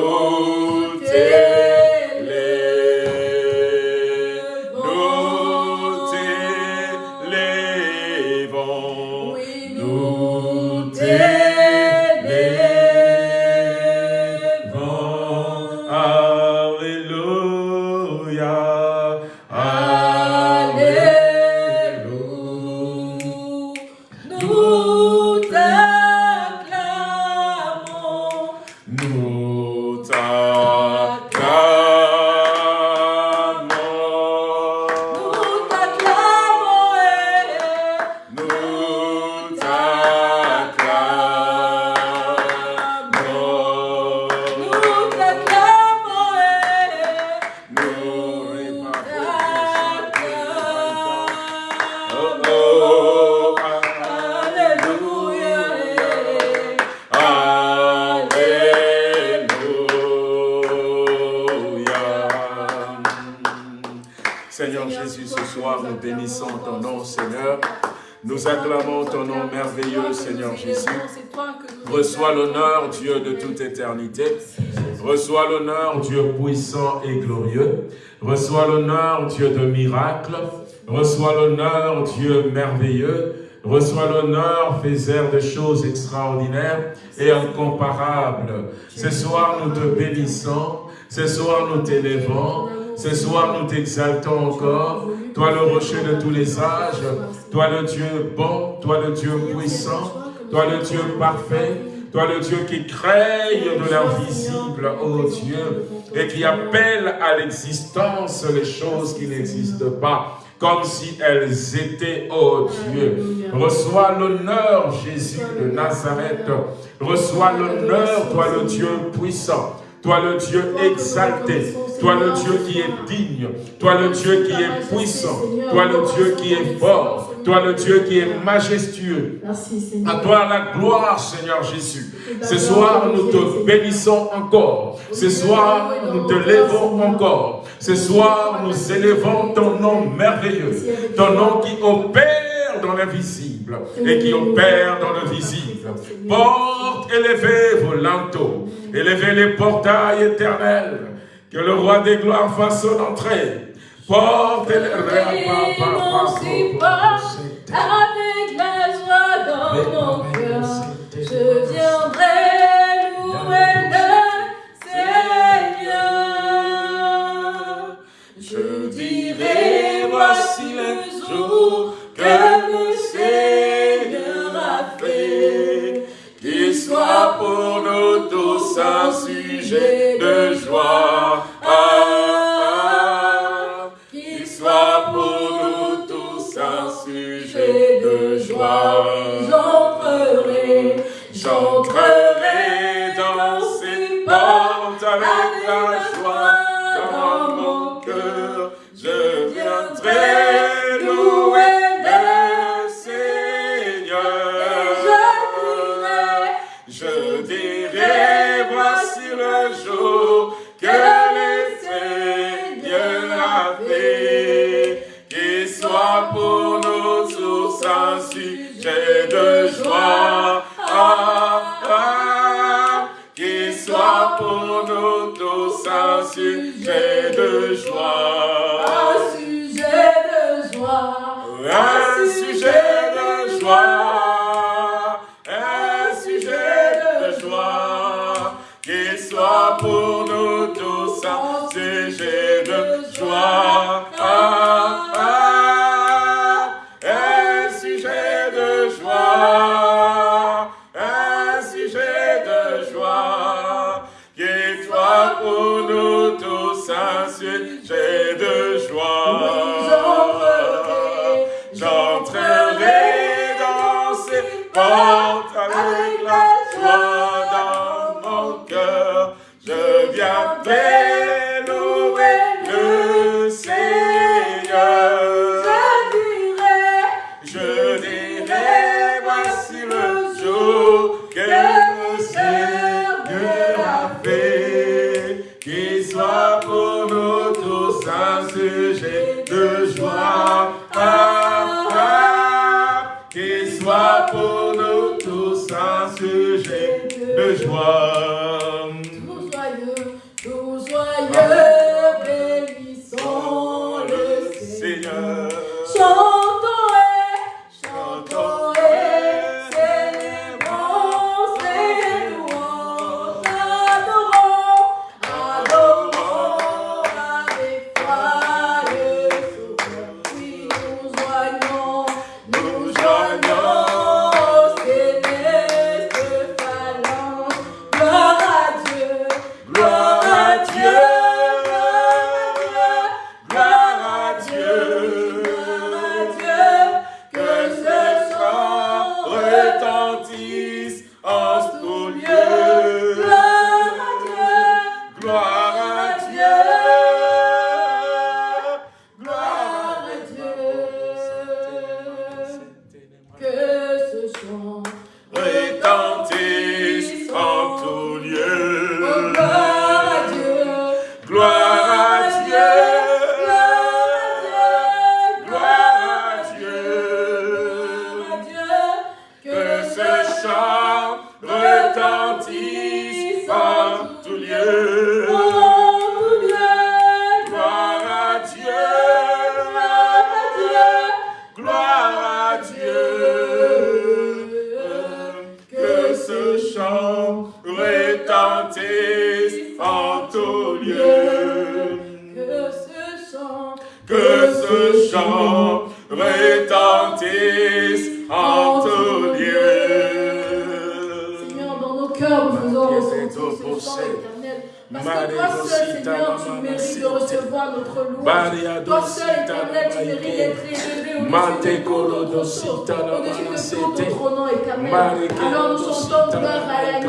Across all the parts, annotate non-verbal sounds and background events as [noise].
nous Reçois l'honneur, Dieu puissant et glorieux. Reçois l'honneur, Dieu de miracles. Reçois l'honneur, Dieu merveilleux. Reçois l'honneur, faiseur de choses extraordinaires et incomparables. Ce soir, nous te bénissons. Ce soir, nous t'élevons. Ce soir, nous t'exaltons encore. Toi, le rocher de tous les âges. Toi, le Dieu bon. Toi, le Dieu puissant. Toi, le Dieu parfait. Toi, le Dieu qui crée de l'invisible, ô Dieu, et qui appelle à l'existence les choses qui n'existent pas, comme si elles étaient, ô Dieu. Reçois l'honneur, Jésus de Nazareth. Reçois l'honneur, toi le Dieu puissant. Toi le Dieu exalté, toi le Dieu qui est digne, toi le Dieu qui est puissant, toi le Dieu qui est fort, toi le Dieu qui est majestueux. Merci À Seigneur. toi la gloire, Seigneur Jésus. Ce soir, nous te bénissons encore. Ce soir, nous te levons encore. Ce soir, nous élevons ton nom merveilleux. Ton nom qui opère dans l'invisible et qui opère dans le visible. Porte, élevez vos linteaux. Élevez les portails éternels. Que le roi des gloires fasse son entrée. Porte, élevez... Avec la joie dans mon cœur. Je viendrai louer le Seigneur. Je dirai, voici le jour que le Seigneur a fait. Qu'il soit pour nous tous un sujet de joie. J'entrerai, J'entrerai ce chant retentisse en tout lieu. Que ce chant, Que ce chant Parce que toi seul, Seigneur, tu mérites de recevoir notre louange. Toi seul, éternel, tu mérites d'être élevé au-dessus de tout notre au-dessus de tout nom éternel. Alors nous Dosita, gloire à. Ike.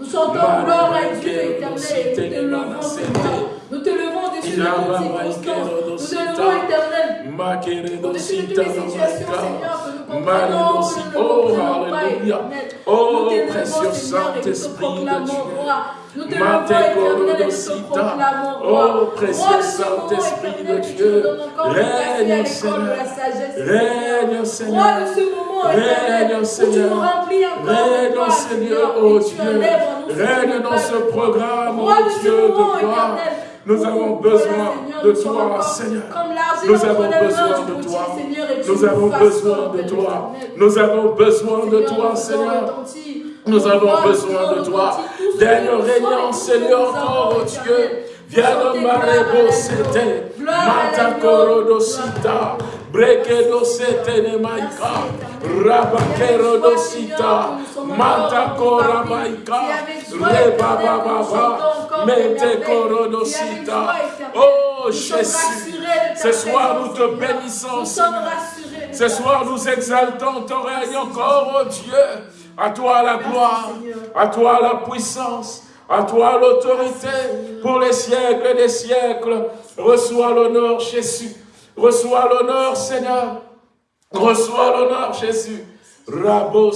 Nous Marie gloire à Dieu éternel. Et nous levons, Seigneur. Nous te levons éternel. Makere Au-dessus de toutes Dosita, les Mama situations, Ike. Seigneur, que nous Marie comprenons, Dosita. que nous ne Oh, comprenons pas, éternel. Oh, précieux Saint-Esprit de Dieu. Nous te Mate levons, éternel, et nous te proclamons Oh, roi. Roi Saint-Esprit de Dieu. Règne, Seigneur. Règne, Seigneur. Roi de ce moment, éternel, Règne, où tu Seigneur. Règne, Seigneur, oh Dieu. Règne dans ce programme, oh Dieu, de gloire. Nous avons besoin de toi, Seigneur. Nous avons besoin de toi. Nous avons besoin de toi. Nous avons besoin de toi, Seigneur. Nous avons besoin de toi. Daigne régner, Seigneur, oh Dieu. Éternel. Viens Chantez de gloire à Marebo, l'agneau. c'était. Gloire à l'agneau. Matakoro Gloire à dosita. Brekedo sete ne maika. Rabakero dosita. Matakora maika. Reba baba Mente koro dosita. Oh Jésus. Ce soir, nous te bénissons. Ce soir, nous exaltons ton règne encore, oh Dieu. À toi la gloire, à toi la puissance, à toi l'autorité pour les siècles des siècles. Reçois l'honneur, Jésus. Reçois l'honneur, Seigneur. Reçois l'honneur, Jésus. Rabo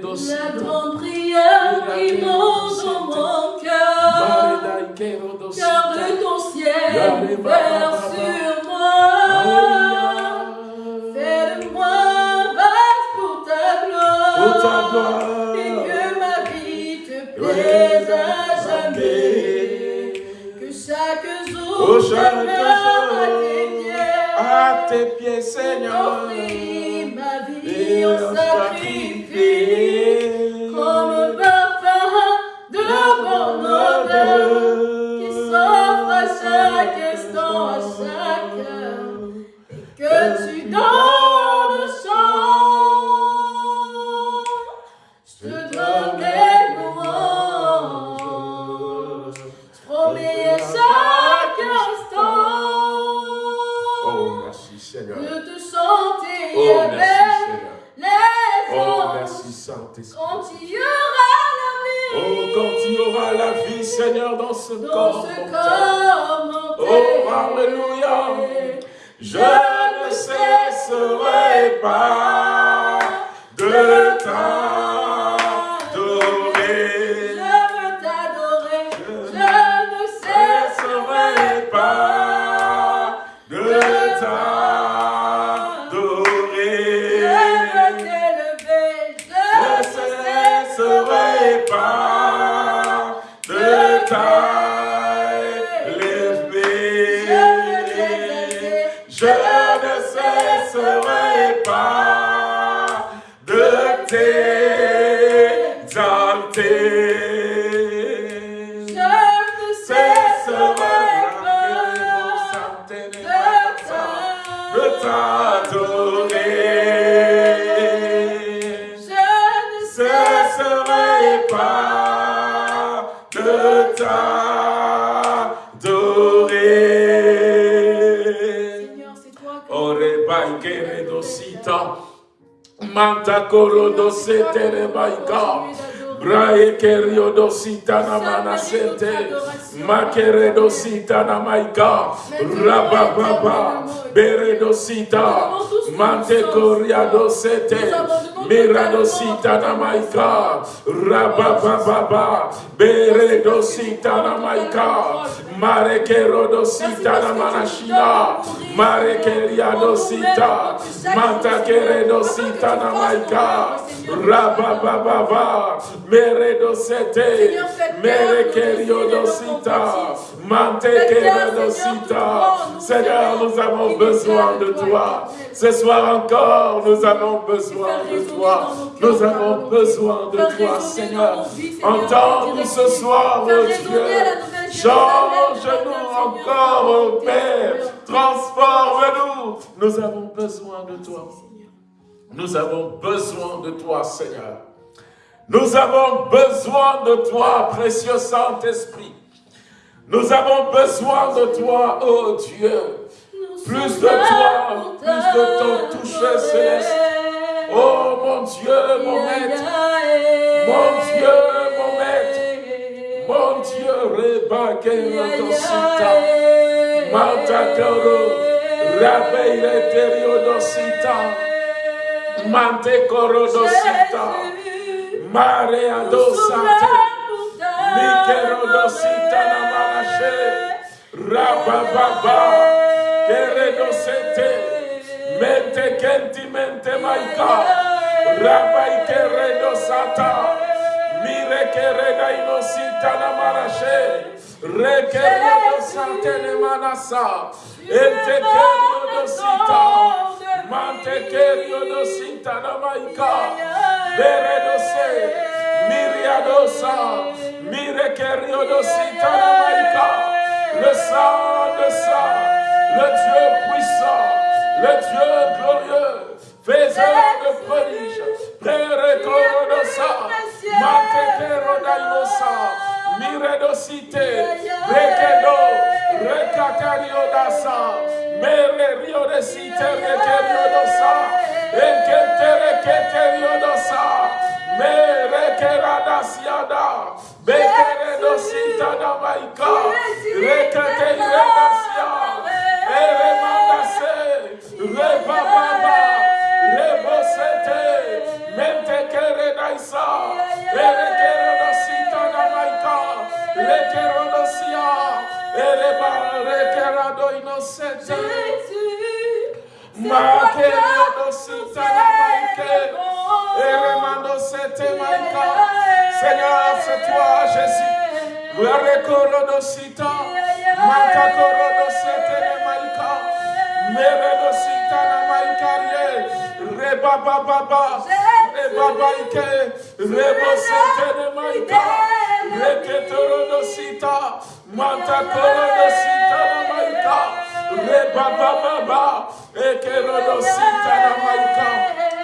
dosi. La grande prière qui monte dans mon cœur. Cœur de ton ciel, vers sur moi. Fais de moi vaste pour ta gloire. À jamais. Que chaque jour Oh, je demeure à tes pieds. Seigneur. Offrir ma vie Et en sacrifice. Comme parfum de bon odeur qui s'offre à chaque instant, à chaque heure, et que tu donnes Quand il y aura la Oh, vie quand il y aura la vie, Seigneur, dans ce dans corps. ce mortel. corps. Oh, Alléluia. Je ne cesserai pas Manta koro dosete re baika. Brae kerio dosita na manasete. Makere dosita na maika. Rabababa. Bere dosita. Mante koria dosete. Mira dosita na maika. Rabababa. Bere dosita na maika. Mare kero dosita na manashina. Mare keria dosita. Manta kere dosita na maika. Rabababa. Mere dosete. Mere kerio dosita. Mante kere dosita. Seigneur, nous avons besoin de toi. Ce soir encore, nous avons besoin de toi. Nous avons besoin de toi, Seigneur. Entends-nous ce soir, oh Dieu. Change-nous encore, oh Père. Transforme-nous. Nous avons besoin de toi. Nous avons besoin de toi, Seigneur. Nous avons besoin de toi, précieux Saint-Esprit. Nous avons besoin de toi, oh Dieu. Plus de toi, plus de ton toucher céleste. Oh mon Dieu, mon maître. Mon Dieu, mon maître. Mon Dieu, Rebake Rodosita. Mantakoro. Rabeire Teriodosita. Mante Korodosita. Mare Adosate. Mikerodosita Namanashe. Rabababa. Keredosete. Mente kenti mente maika. Rabai keredosata. Mire kereda inosita namarashe. Rekeredosate ne manasa. Ente keredosita. Mante keredosita namaika. Beredose. Miriadosa. Mire keredosita namaika. Le sang de sang. Le Dieu puissant. Le Dieu glorieux, faiseur de prodiges, Père Corodosa, Mantekero Daimosa, Miredosite, Rekedo, Recatario Dasa, Mere Rio de Site, Rekerio Dosa, Enketere Keterio Dosa, Mere Keradasiada, Bekere Dosita Damaika, Seigneur, c'est toi, Jésus. Rekerodosita, Matakorodosete Namaika. Meredosita na maikarie, reba baba, reba baike, rebo sete ne maika, reketoro dosita, manta koro dosita na maika, reba baba, ekero dosita na maika.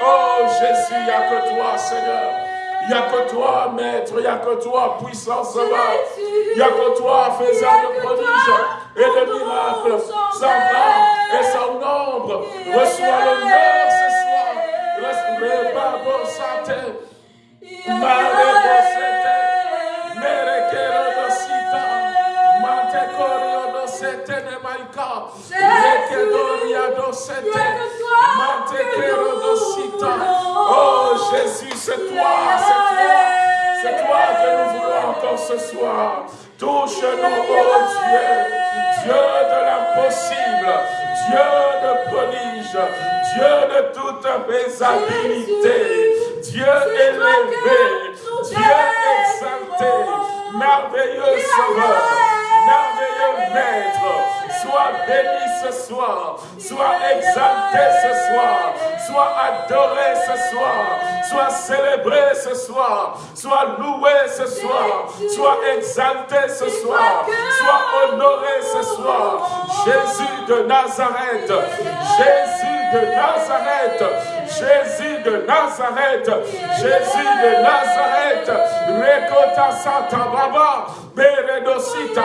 Oh Jésus, il n'y que toi, Seigneur. Il n'y a que toi, Maître, il n'y a que toi, puissant sauveur. Il n'y a que toi, faiseur de prodiges. et de miracles sans fin et sans nombre. Reçois l'honneur ce soir. Reçois Babo Santé. Marebo Sete. Dosete. Dosita. Oh Jésus, c'est toi, c'est toi. C'est toi que nous voulons encore ce soir. Touche-nous, oh Dieu. Dieu de l'impossible. Dieu de prodige. Dieu de toute faisabilité. Dieu élevé. Dieu exalté. Merveilleux sauveur. Merveilleux maître. Sois béni ce soir. Sois exalté ce soir. Sois adoré ce soir. Sois célébré ce soir. Sois loué ce soir. Sois exalté ce soir. Sois honoré ce soir. Jésus de Nazareth. Jésus de Nazareth. Jésus de Nazareth. Jésus de Nazareth. Rekota Santa Baba. Beredosita.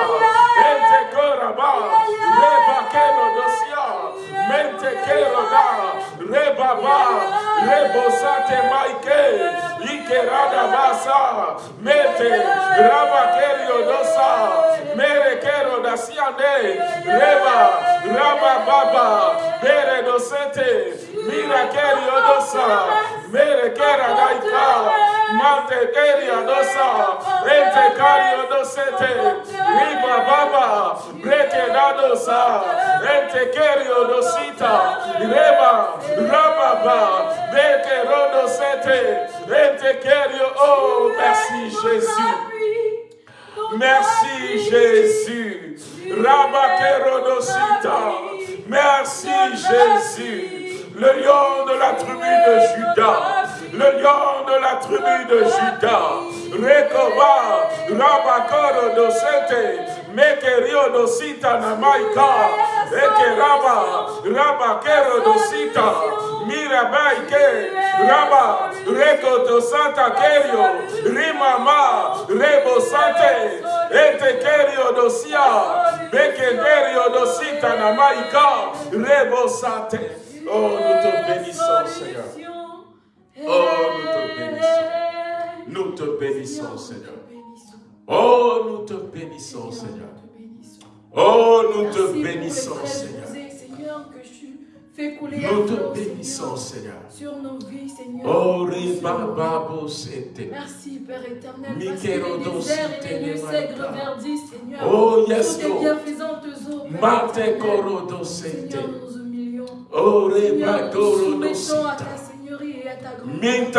Koraba. Rebakero Dosia. Mente Keroda. Rebaba. Rebosate Maike. Ikerada Basa. Mete. Rabakerio Dosa. Merekero Dasiane. Reba. Rabababa. Beredosete. Mirakerio Dosa. Merekera Daika. Mantekeria Dosa. Ente Kario Dosete. Riba Baba. Breke Dosa. Ente Kerio Dosita. Reba. Rababa. Beke Rodosete. Ente Kerio. Oh, merci Jésus. Merci Jésus. Rabakerodosita. Merci Jésus. Le lion de la tribu de Judas. Le lion de la tribu de Judas. Rekoba. Rabakorodosete. Mekerionosita namaika. Ekeraba. Rabakerodosita. Mirabaike. Raba. Rekoto Santa Kerio. Rimama. Rebo Sante. Ete Kerio Dosia. Bekenderio Dosita Namaika. Rebo Sante. Oh, nous te bénissons, Seigneur. Oh, nous te bénissons. Nous te bénissons, Seigneur. Oh, nous te bénissons, Seigneur. Oh, nous te bénissons, Seigneur. Nous te bénissons, Seigneur. Sur nos vies, Seigneur. Oh. Merci, Père éternel. Parce Mikero que les dos déserts et les lieux Sete secs verdis, Seigneur. Oh, yes, Toutes les bienfaisantes eaux. Seigneur, nous. Oh, Seigneur, nous Rebakorodo nous soumettons à ta Seigneurie et à ta grandeur.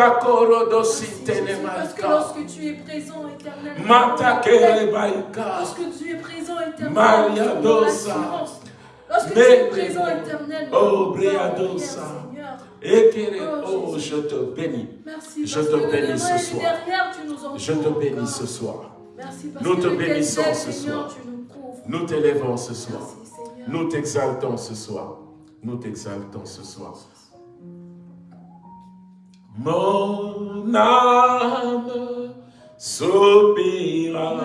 Parce que lorsque tu es présent, éternel, Mata nous avons la paix. Kerebaika. Lorsque tu es présent. Lorsque tu es nous Oh. Oh, je te bénis. Merci Je te bénis ce soir. Je te bénis ce soir. Nous te bénissons ce soir. nous t'élèvons ce soir. Nous t'exaltons ce soir. Nous t'exaltons ce soir. Mon âme soupira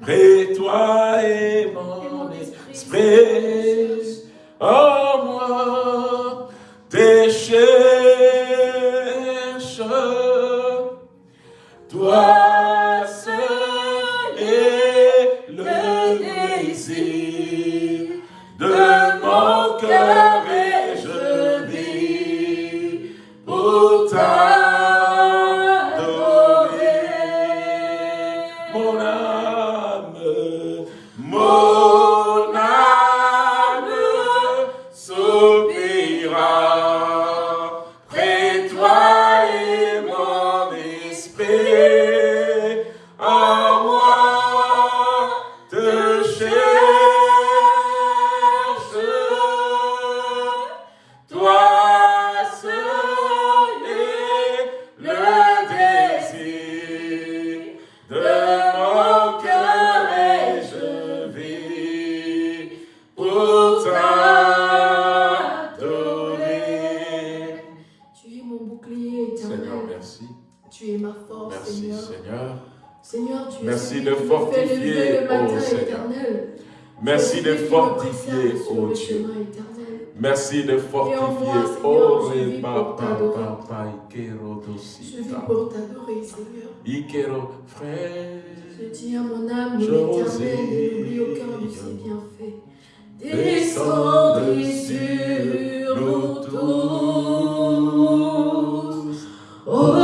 près toi et mon esprit. Oh, moi, tes cherche. Toi mon Es Merci de fortifier, matin, oh éternel. Merci de fortifier, oh Dieu. Merci de fortifier. Oh, je vis pour t'adorer, Seigneur. Ikero, frère. Je dis à mon âme, l'éternel, n'oublie aucun de ses bienfaits. Descendez sur nous tous. Oh,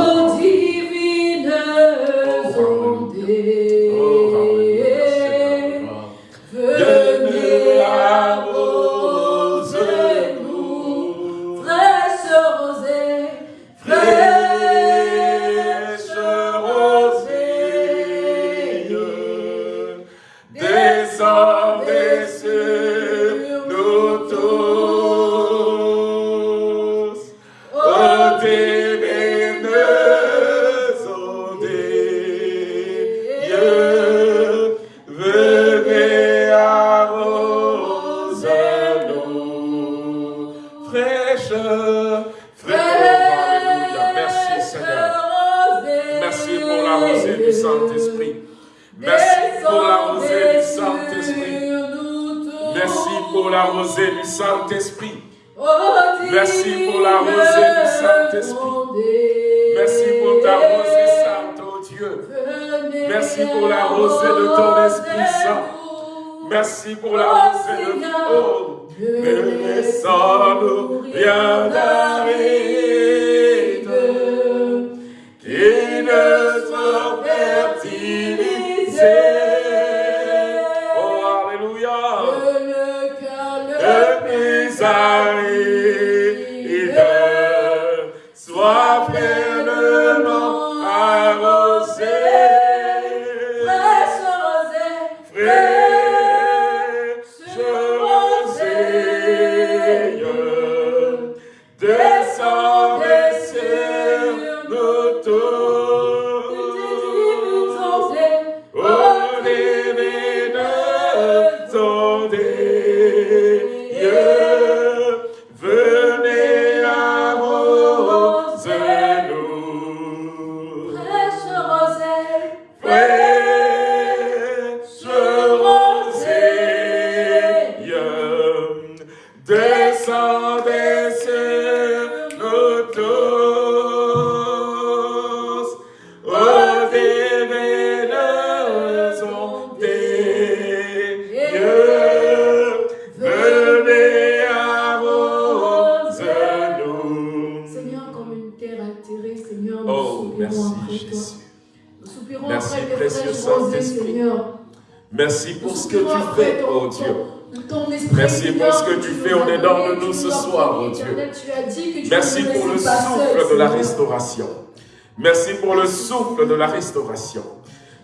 souffle de la restauration.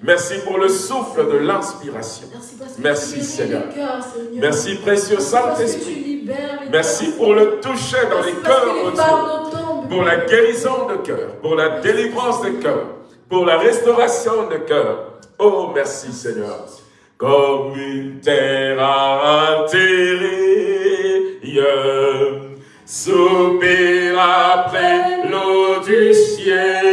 Merci pour le souffle de l'inspiration. Merci, Seigneur. Merci précieux Saint-Esprit. Merci pour le toucher dans les cœurs, oh Pour la guérison de cœur, pour la délivrance de cœur, pour la restauration de cœur. Oh, merci Seigneur. Comme une terre intérieure soupir après l'eau du ciel.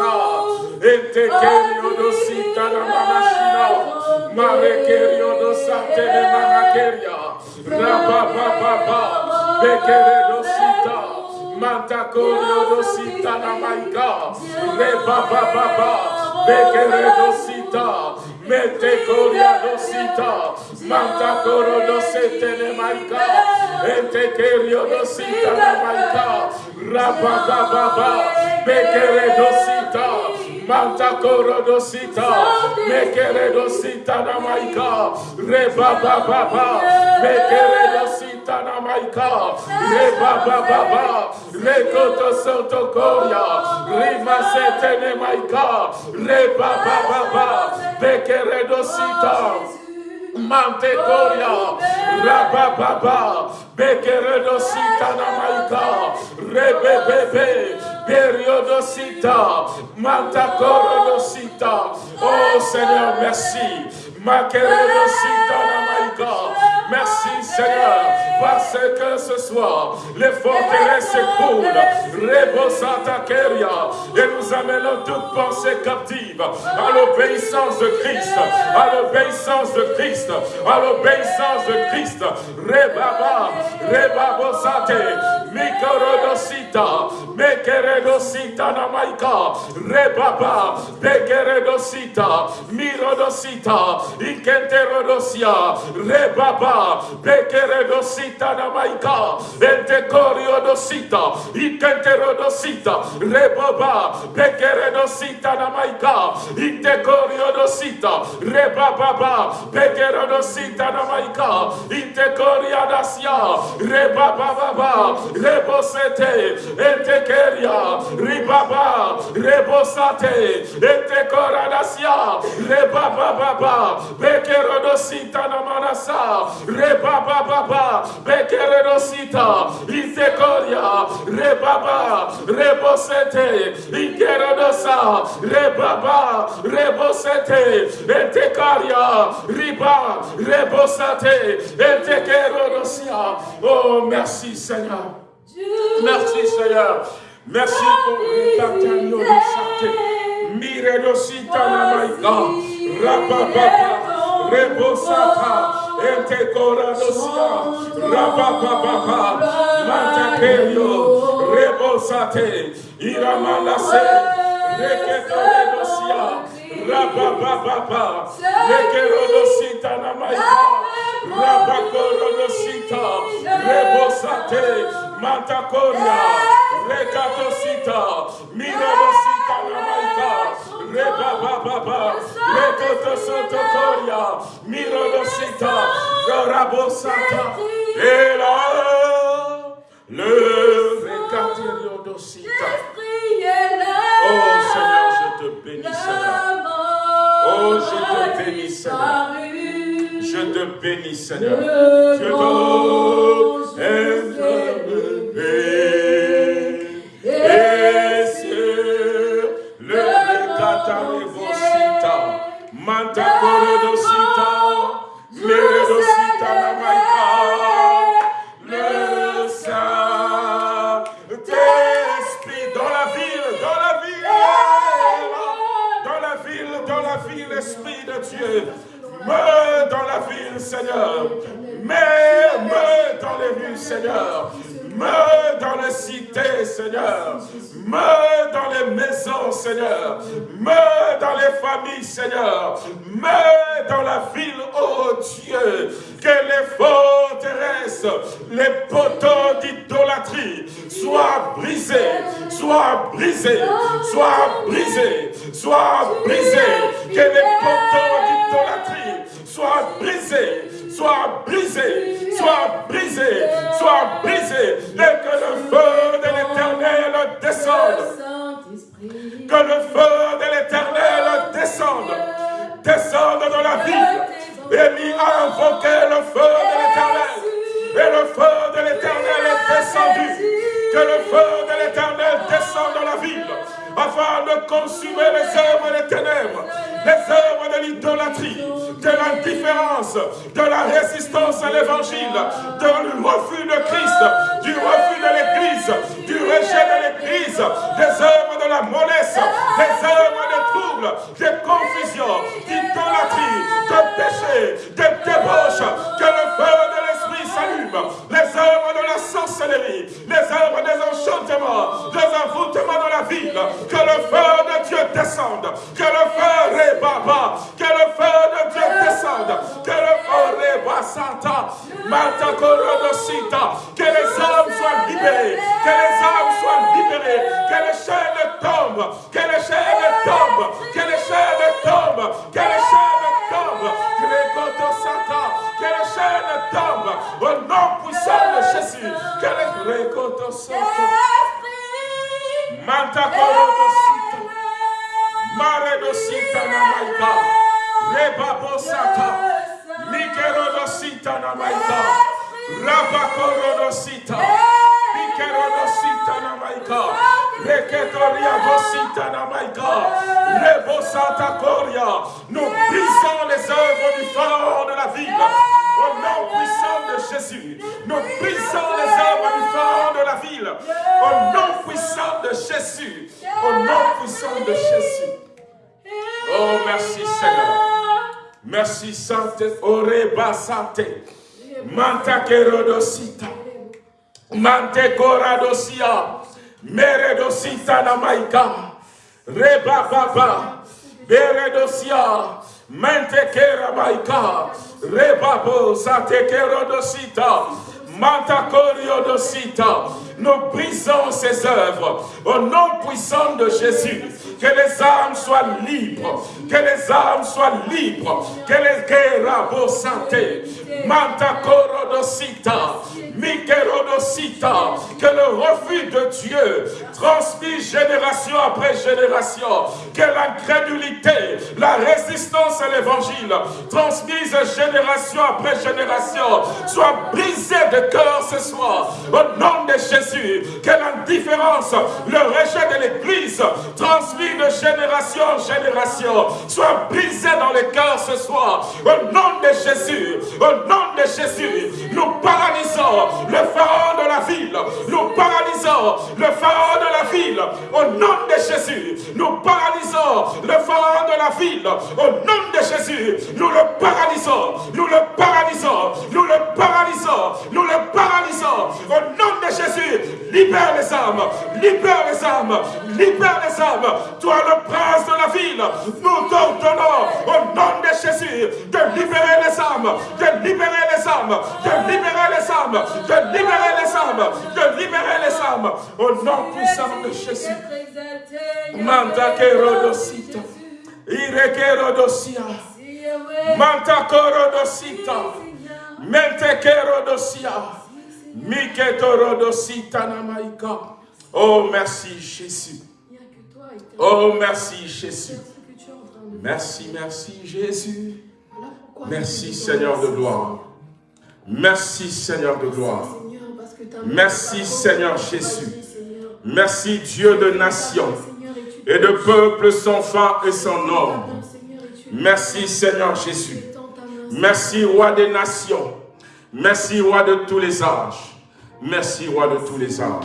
Baba, Etekerio do Sitana Manashina, Marekerio do Sante de Manakeria, Rabababa, Bekeredo Sita, Mantakorio do Sita na Maika, Rebababa, Bekeredo Sita, Metekoria do Sita, Mantakoro do Sete de Maika, Etekerio do Sita na Maika, Rabababa, Bekeredo Sita, Manta korodosita, mekeredosita namaika, reba baba baba, namaika, reba baba baba, rekoto soto koria, rima setene maika, reba baba. Baba, mekeredosita. Mantecoria, Rabababa, Bekeredosita Namaika, Rebebebe, Periodosita, Mantacorodosita. Oh Seigneur, merci. Makeredosita Namaika. Merci Seigneur, parce que ce soir, les forteresses s'écroulent. Rebosata Keria. Et nous amenons toute pensée captive à l'obéissance de Christ, à l'obéissance de Christ, à l'obéissance de Christ. Rebaba, Rebabosate, Mikorodosita, Mekeredosita Namaika, Rebaba, Bekeredosita, Mirodosita, Ikenterodosia, Rebaba, Bekeredosita Namaika, Entekoriodosita, Ikenterodosita, Rebaba, Bekeredosita Namaika, Intekoriodosita, Rebababa, Bekeredosita Namaika, Intekoriadasia, Rebababa, Rebosete, Entekeria, Ribaba, Rebosate, Entekoradasia, Rebababa, Bekerodosita Rebaba Baba, Bekeredosita, Itekoria, Rebaba, Rebosete, Ikeredosa, Rebaba, Rebosete, Etekaria, Riba, Rebosate, Etekerodosia. Oh, merci Seigneur. Merci Seigneur. Merci pour de santé. Miredosita Namaika, Rababa, Rebosata, Ente Coradosia, Rabababa, Mantekerio, Rebosate, Iramanase, Reketoredosia, Rabababa, Rekerodosita Namaika, Rabakorodosita, Rebosate, Mantakoria, Rekatosita, Mirodosita Namaika, Rebababa, Rekotosotokoria, Mirodosita, Gorabosata, et là, le Rekatiriodosita. Oh Seigneur, je te bénis, Seigneur. Oh, je te bénis, Seigneur. Je te bénis, Seigneur. Je te Et sur le Catarevosita, Manta Dieu. Meurs dans la ville, Seigneur. Meurs dans les rues, Seigneur. Meurs dans les cités, Seigneur. Meurs dans les maisons, Seigneur. Meurs dans les familles, Seigneur. Meurs dans la ville, oh Dieu. Que les forteresses, les poteaux d'idolâtrie soient brisés, soient brisés, soient brisés, soient brisés. Que les poteaux d'idolâtrie soient brisés, soient brisés, soient brisés, soient brisés, et que le feu de l'éternel descende. Que le feu de l'éternel descende, descende dans la ville. Et mis à invoquer le feu de l'éternel. Et le feu de l'éternel est descendu. Que le feu de l'éternel descende dans la ville afin de consumer les œuvres des ténèbres, les œuvres de l'idolâtrie, de l'indifférence, de la résistance à l'évangile, du refus de Christ, du refus de l'Église, du rejet de l'Église, des œuvres de la mollesse, des œuvres de troubles, de confusion, d'idolâtrie, de péché, de débauche, que le feu de l'Esprit s'allume, les œuvres de la sorcellerie, les œuvres des enchantements, des envoûtements dans la ville, que le feu de Dieu descende, que le feu rébaba, que le feu de Dieu descende, que le feu reba santa, mata Manta Korodosita. Maredosita Namaika. Rebabosata. Mikerodosita Namaika. Rabakorodosita. Mikerodosita Namaika. Reketoria Dosita Namaika. Rebosata Koria. Nous brisons les œuvres du pharaon de la ville. Au nom puissant de Jésus, nous brisons les œuvres du pharaon de la ville. Au nom puissant de Jésus. Au nom puissant de Jésus. Oh, merci Seigneur. Merci Sainte Oreba Sante. Manta Kerodosita. Mante Koradosia. Meredosita Namaika. Reba Baba. Beredosia. Mente Keramaika. Rebabo Sate Kerodosita. Manta Koriodosita. Nous brisons ces œuvres au nom puissant de Jésus. Que les âmes soient libres. Que les âmes soient libres. Que les guerres santé. Mikerodosita. Que le refus de Dieu transmis génération après génération. Que l'incrédulité, la résistance à l'évangile transmise génération après génération soit brisée de cœur ce soir. Au nom de Jésus. Que l'indifférence, le rejet de l'Église transmis de génération en génération soit brisé dans les cœurs ce soir. Au nom de Jésus. Au nom de Jésus. Nous paralysons le pharaon de la ville. Nous paralysons le pharaon de la ville. Au nom de Jésus. Nous paralysons le pharaon de la ville. Au nom de Jésus. Nous le paralysons. Nous le paralysons. Nous le paralysons. Nous le paralysons. Au nom de Jésus. Libère les âmes. Libère les âmes. Libère les âmes. Toi le prince de la ville. Nous t'ordonnons au nom de Jésus de libérer les âmes. De libérer les âmes. De libérer les âmes. De libérer les âmes. De libérer les âmes. Au nom puissant de Jésus. Manta kerodosita. Irekerodosia. Manta korodosita. Mente kerodosia. Miketorodosita namaika. Oh, merci Jésus. Oh, merci Jésus. Merci, merci Jésus. Merci Seigneur de gloire. Merci Seigneur de gloire. Merci Seigneur Jésus. Merci Dieu de nations et de peuples sans fin et sans nombre. Merci Seigneur Jésus. Merci Roi des nations. Merci Roi de tous les âges. Merci Roi de tous les âges.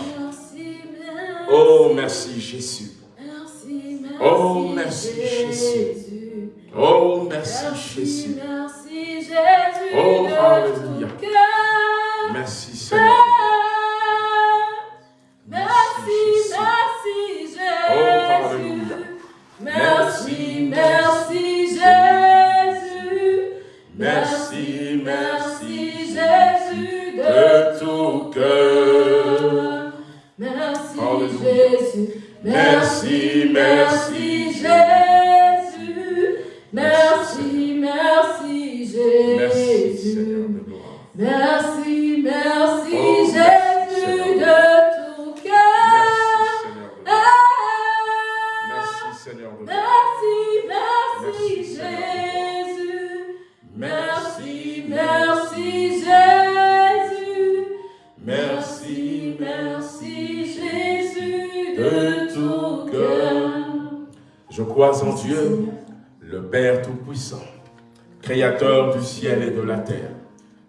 Oh, merci Jésus. Oh, merci Jésus. Oh, merci Jésus. Oh, Alléluia. Merci Seigneur. Merci, merci Jésus. Oh, Alléluia. Merci, merci Jésus. Merci, merci Jésus de tout cœur. Merci. Jésus. Merci, merci Merci, merci Merci Seigneur Jésus. de gloire. Merci, merci Oh, Jésus de tout cœur. Merci Seigneur de gloire. Merci. Merci. Jésus. Merci, Merci, merci Jésus. Merci, merci Jésus de tout cœur. Je crois en Dieu, le Père Tout-Puissant, Créateur du ciel et de la terre.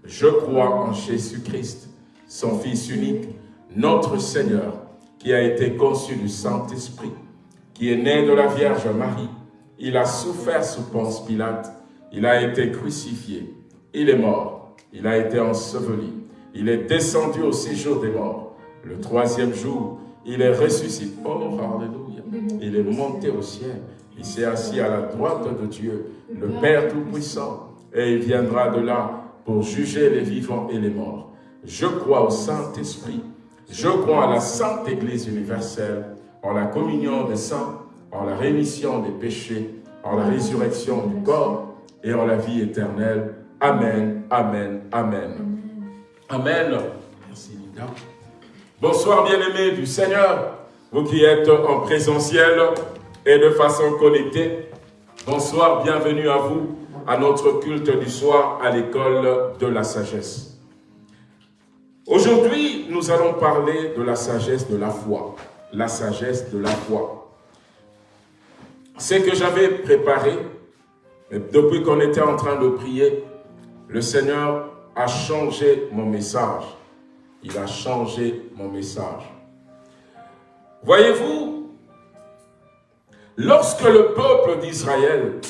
Je crois en Jésus-Christ, son Fils unique, notre Seigneur, qui a été conçu du Saint-Esprit, qui est né de la Vierge Marie. Il a souffert sous Ponce Pilate, il a été crucifié, il est mort, il a été enseveli, il est descendu au séjour des morts. Le troisième jour, il est ressuscité. Oh, Alléluia. Il est monté au ciel. Il s'est assis à la droite de Dieu, le Père Tout-Puissant. Et il viendra de là pour juger les vivants et les morts. Je crois au Saint-Esprit. Je crois à la Sainte Église universelle, en la communion des saints, en la rémission des péchés, en la résurrection du corps et en la vie éternelle. Amen Amen. Amen. Amen. Merci Linda. Bonsoir bien-aimés du Seigneur, vous qui êtes en présentiel et de façon connectée. Bonsoir, bienvenue à vous à notre culte du soir à l'école de la sagesse. Aujourd'hui, nous allons parler de la sagesse de la foi. La sagesse de la foi. C'est que j'avais préparé, depuis qu'on était en train de prier, le Seigneur a changé mon message. Il a changé mon message. Voyez-vous, lorsque le peuple d'Israël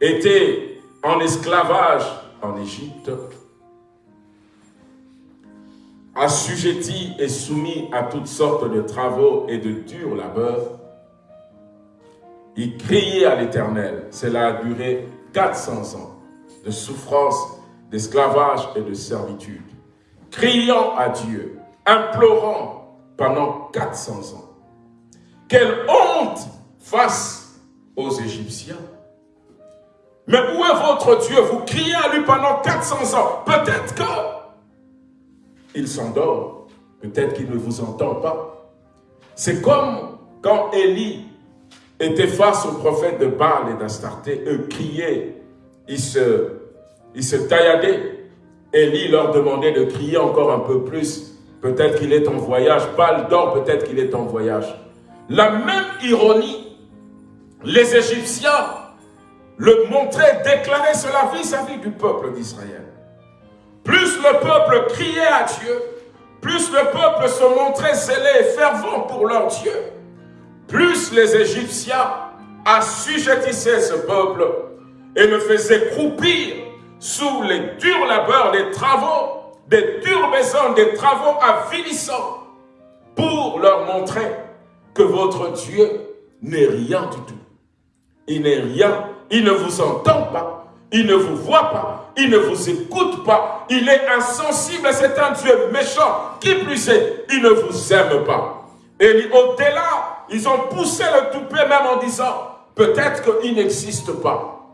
était en esclavage en Égypte, assujetti et soumis à toutes sortes de travaux et de durs labeurs, il criait à l'Éternel. Cela a duré 400 ans de souffrance, d'esclavage et de servitude. Criant à Dieu, implorant pendant 400 ans. Quelle honte face aux Égyptiens mais où est votre Dieu? Vous criez à lui pendant 400 ans. Peut-être que il s'endort. Peut-être qu'il ne vous entend pas. C'est comme quand Élie était face au prophète de Baal et d'Astarté. Eux criaient. Ils se, ils se. Élie leur demandait de crier encore un peu plus. Peut-être qu'il est en voyage. Baal dort, peut-être qu'il est en voyage. La même ironie, les Égyptiens le montrer, déclarer cela vis-à-vis du peuple d'Israël. Plus le peuple criait à Dieu, plus le peuple se montrait zélé et fervent pour leur Dieu, plus les Égyptiens assujettissaient ce peuple et le faisaient croupir sous les durs labeurs, les travaux, des dures maisons, des travaux avilissants, pour leur montrer que votre Dieu n'est rien du tout. Il n'est rien il ne vous entend pas, il ne vous voit pas, il ne vous écoute pas, il est insensible, c'est un Dieu méchant. Qui plus est, il ne vous aime pas. Et au-delà, ils ont poussé le toupet même en disant, peut-être qu'il n'existe pas.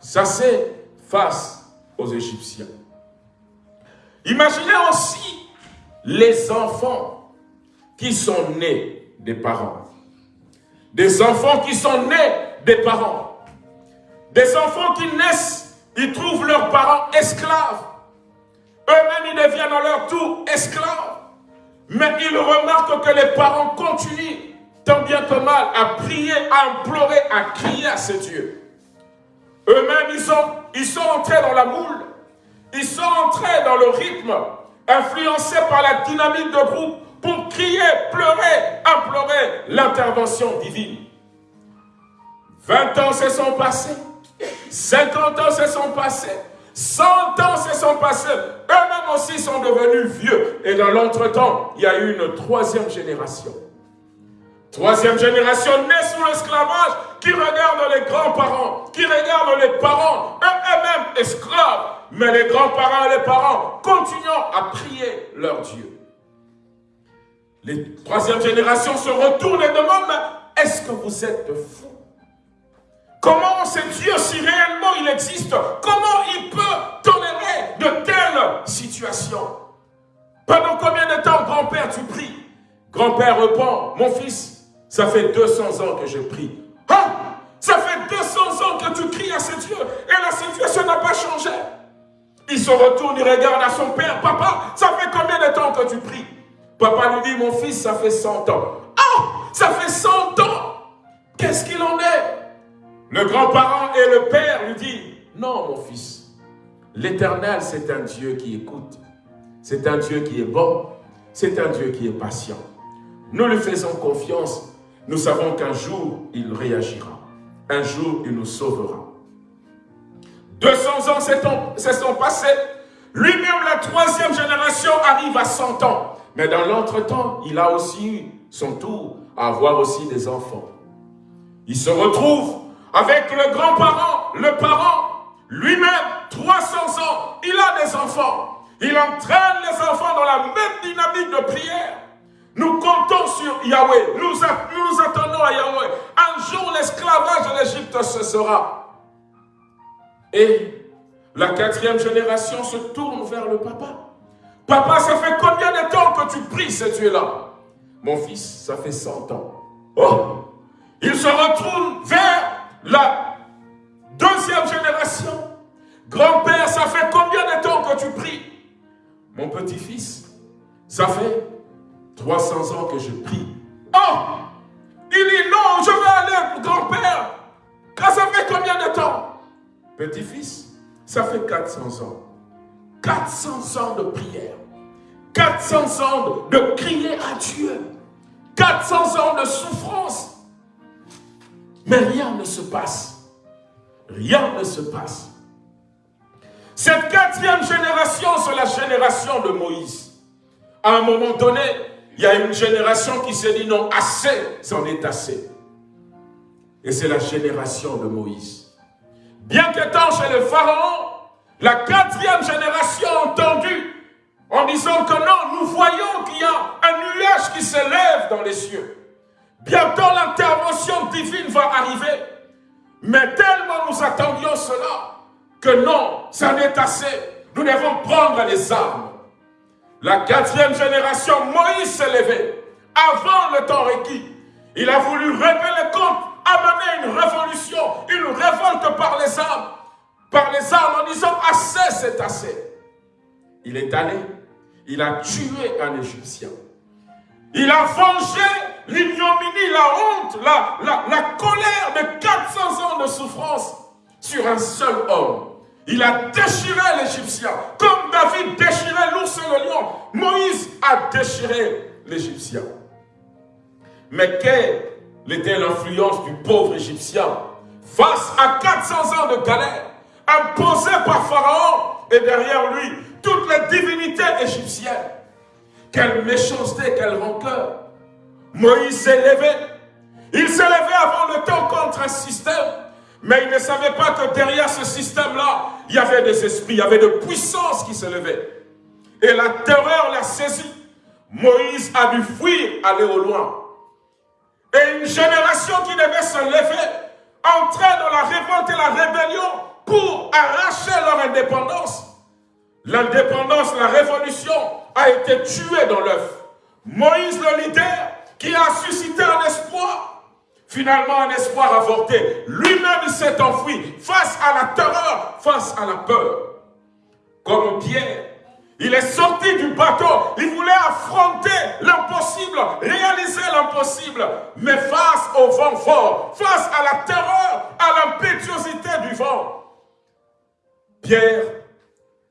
Ça c'est face aux Égyptiens. Imaginez aussi les enfants qui sont nés des parents. Des enfants qui sont nés des parents. Des enfants qui naissent, ils trouvent leurs parents esclaves. Eux-mêmes, ils deviennent à leur tour esclaves. Mais ils remarquent que les parents continuent, tant bien que mal, à prier, à implorer, à crier à ces dieux. Eux-mêmes, ils sont, ils sont entrés dans la moule. Ils sont entrés dans le rythme, influencés par la dynamique de groupe, pour crier, pleurer, implorer l'intervention divine. 20 ans se sont passés. 50 ans se sont passés. 100 ans se sont passés. Eux-mêmes aussi sont devenus vieux. Et dans l'entretemps, il y a eu une troisième génération. Troisième génération née sous l'esclavage, qui regarde les grands-parents, qui regarde les parents, eux-mêmes esclaves. Mais les grands-parents et les parents continuant à prier leur Dieu. Les troisième génération se retournent et demandent, est-ce que vous êtes fous? Comment ce Dieu, si réellement il existe, comment il peut tolérer de telles situations? Pendant combien de temps, grand-père, tu pries? Grand-père répond, mon fils, ça fait 200 ans que je prie. Ah Ça fait 200 ans que tu cries à ce Dieu et la situation n'a pas changé. Il se retourne, il regarde à son père, papa, ça fait combien de temps que tu pries? Papa lui dit, mon fils, ça fait 100 ans. Ah Ça fait 100 ans! Qu'est-ce qu'il en est? Le grand-parent et le père lui disent, non mon fils, l'éternel c'est un Dieu qui écoute, c'est un Dieu qui est bon, c'est un Dieu qui est patient. Nous lui faisons confiance, nous savons qu'un jour il réagira, un jour il nous sauvera. 200 ans se sont passés, lui-même la troisième génération arrive à 100 ans. Mais dans l'entretemps, il a aussi eu son tour à avoir aussi des enfants. Il se retrouve avec le grand-parent, le parent, lui-même, 300 ans, il a des enfants. Il entraîne les enfants dans la même dynamique de prière. Nous comptons sur Yahweh. Nous nous, attendons à Yahweh. Un jour, l'esclavage de l'Égypte cessera. Et La quatrième génération se tourne vers le papa. Papa, ça fait combien de temps que tu pries ce Dieu-là Mon fils, ça fait 100 ans. Oh Il se retourne vers la deuxième génération. Grand-père, ça fait combien de temps que tu pries? Mon petit-fils, ça fait 300 ans que je prie. Oh Il dit non, je vais aller, grand-père. Ça fait combien de temps? Petit-fils, ça fait 400 ans. 400 ans de prière. 400 ans de crier à Dieu. 400 ans de souffrance. Mais rien ne se passe. Rien ne se passe. Cette quatrième génération, c'est la génération de Moïse. À un moment donné, il y a une génération qui s'est dit non, assez, c'en est assez. Et c'est la génération de Moïse. Bien qu'étant chez le Pharaon, la quatrième génération a entendu en disant que non, nous voyons qu'il y a un nuage qui s'élève dans les cieux. Bientôt l'intervention divine va arriver. Mais tellement nous attendions cela, que non, ça n'est assez. Nous devons prendre les armes. La quatrième génération, Moïse s'est levé avant le temps requis. Il a voulu régler le compte, amener une révolution, une révolte par les armes, par les armes en disant assez, c'est assez. Il est allé, il a tué un Égyptien. Il a vengé l'ignominie, la honte, la, la, la colère de 400 ans de souffrance sur un seul homme. Il a déchiré l'Égyptien, comme David déchirait l'ours et le lion. Moïse a déchiré l'Égyptien. Mais quelle était l'influence du pauvre Égyptien face à 400 ans de galère, imposée par Pharaon et derrière lui toutes les divinités égyptiennes? Quelle méchanceté, quelle rancœur Moïse s'est levé. Il s'est levé avant le temps contre un système mais il ne savait pas que derrière ce système-là, il y avait des esprits, il y avait de puissances qui se. Et la terreur l'a saisi. Moïse a dû fuir, aller au loin. Et une génération qui devait se lever, entrer dans la révolte et la rébellion pour arracher leur indépendance. L'indépendance, la révolution a été tuée dans l'œuf. Moïse, le leader, qui a suscité un espoir, Finalement, un espoir avorté. Lui-même s'est enfui face à la terreur, face à la peur. Comme Pierre, il est sorti du bateau. Il voulait affronter l'impossible, réaliser l'impossible. Mais face au vent fort, face à la terreur, à l'impétuosité du vent, Pierre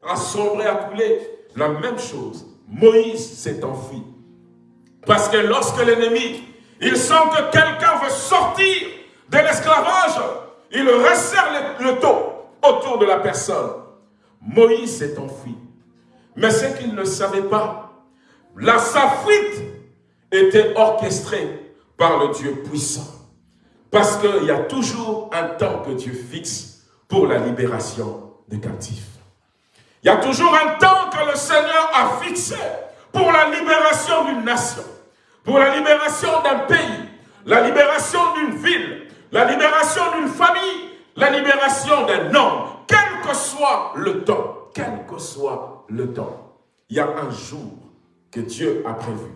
a sombré, a coulé. La même chose. Moïse s'est enfui. Parce que lorsque l'ennemi il sent que quelqu'un veut sortir de l'esclavage. Il resserre le, dos autour de la personne. Moïse s'est enfui. Mais ce qu'il ne savait pas, la, sa fuite était orchestrée par le Dieu puissant. Parce qu'il y a toujours un temps que Dieu fixe pour la libération des captifs. Il y a toujours un temps que le Seigneur a fixé pour la libération d'une nation pour la libération d'un pays, la libération d'une ville, la libération d'une famille, la libération d'un homme, quel que soit le temps, quel que soit le temps. Il y a un jour que Dieu a prévu.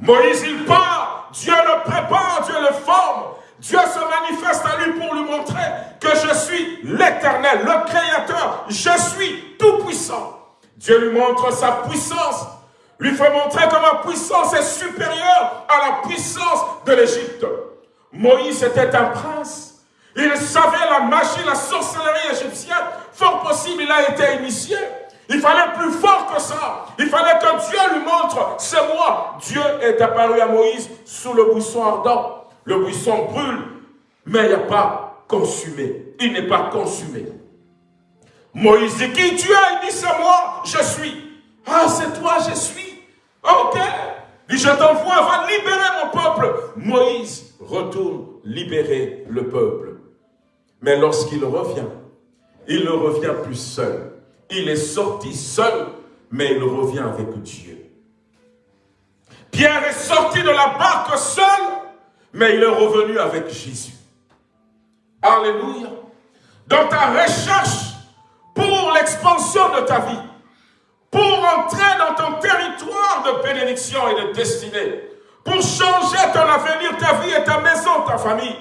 Moïse, il part, Dieu le prépare, Dieu le forme, Dieu se manifeste à lui pour lui montrer que je suis l'éternel, le créateur, je suis tout puissant. Dieu lui montre sa puissance, lui fait montrer que ma puissance est supérieure à la puissance de l'Égypte. Moïse était un prince. Il savait la magie, la sorcellerie égyptienne. Fort possible, il a été initié. Il fallait plus fort que ça. Il fallait que Dieu lui montre, c'est moi. Dieu est apparu à Moïse sous le buisson ardent. Le buisson brûle, mais il a pas consumé. Il n'est pas consumé. Moïse dit, qui tu es Il dit, c'est moi, je suis. Ah, c'est toi, je suis. Ok. dit, je t'envoie, va libérer mon peuple. Moïse retourne libérer le peuple. Mais lorsqu'il revient, il ne revient plus seul. Il est sorti seul, mais il revient avec Dieu. Pierre est sorti de la barque seul, mais il est revenu avec Jésus. Alléluia. Dans ta recherche pour l'expansion de ta vie, pour entrer dans ton territoire de bénédiction et de destinée, pour changer ton avenir, ta vie et ta maison, ta famille.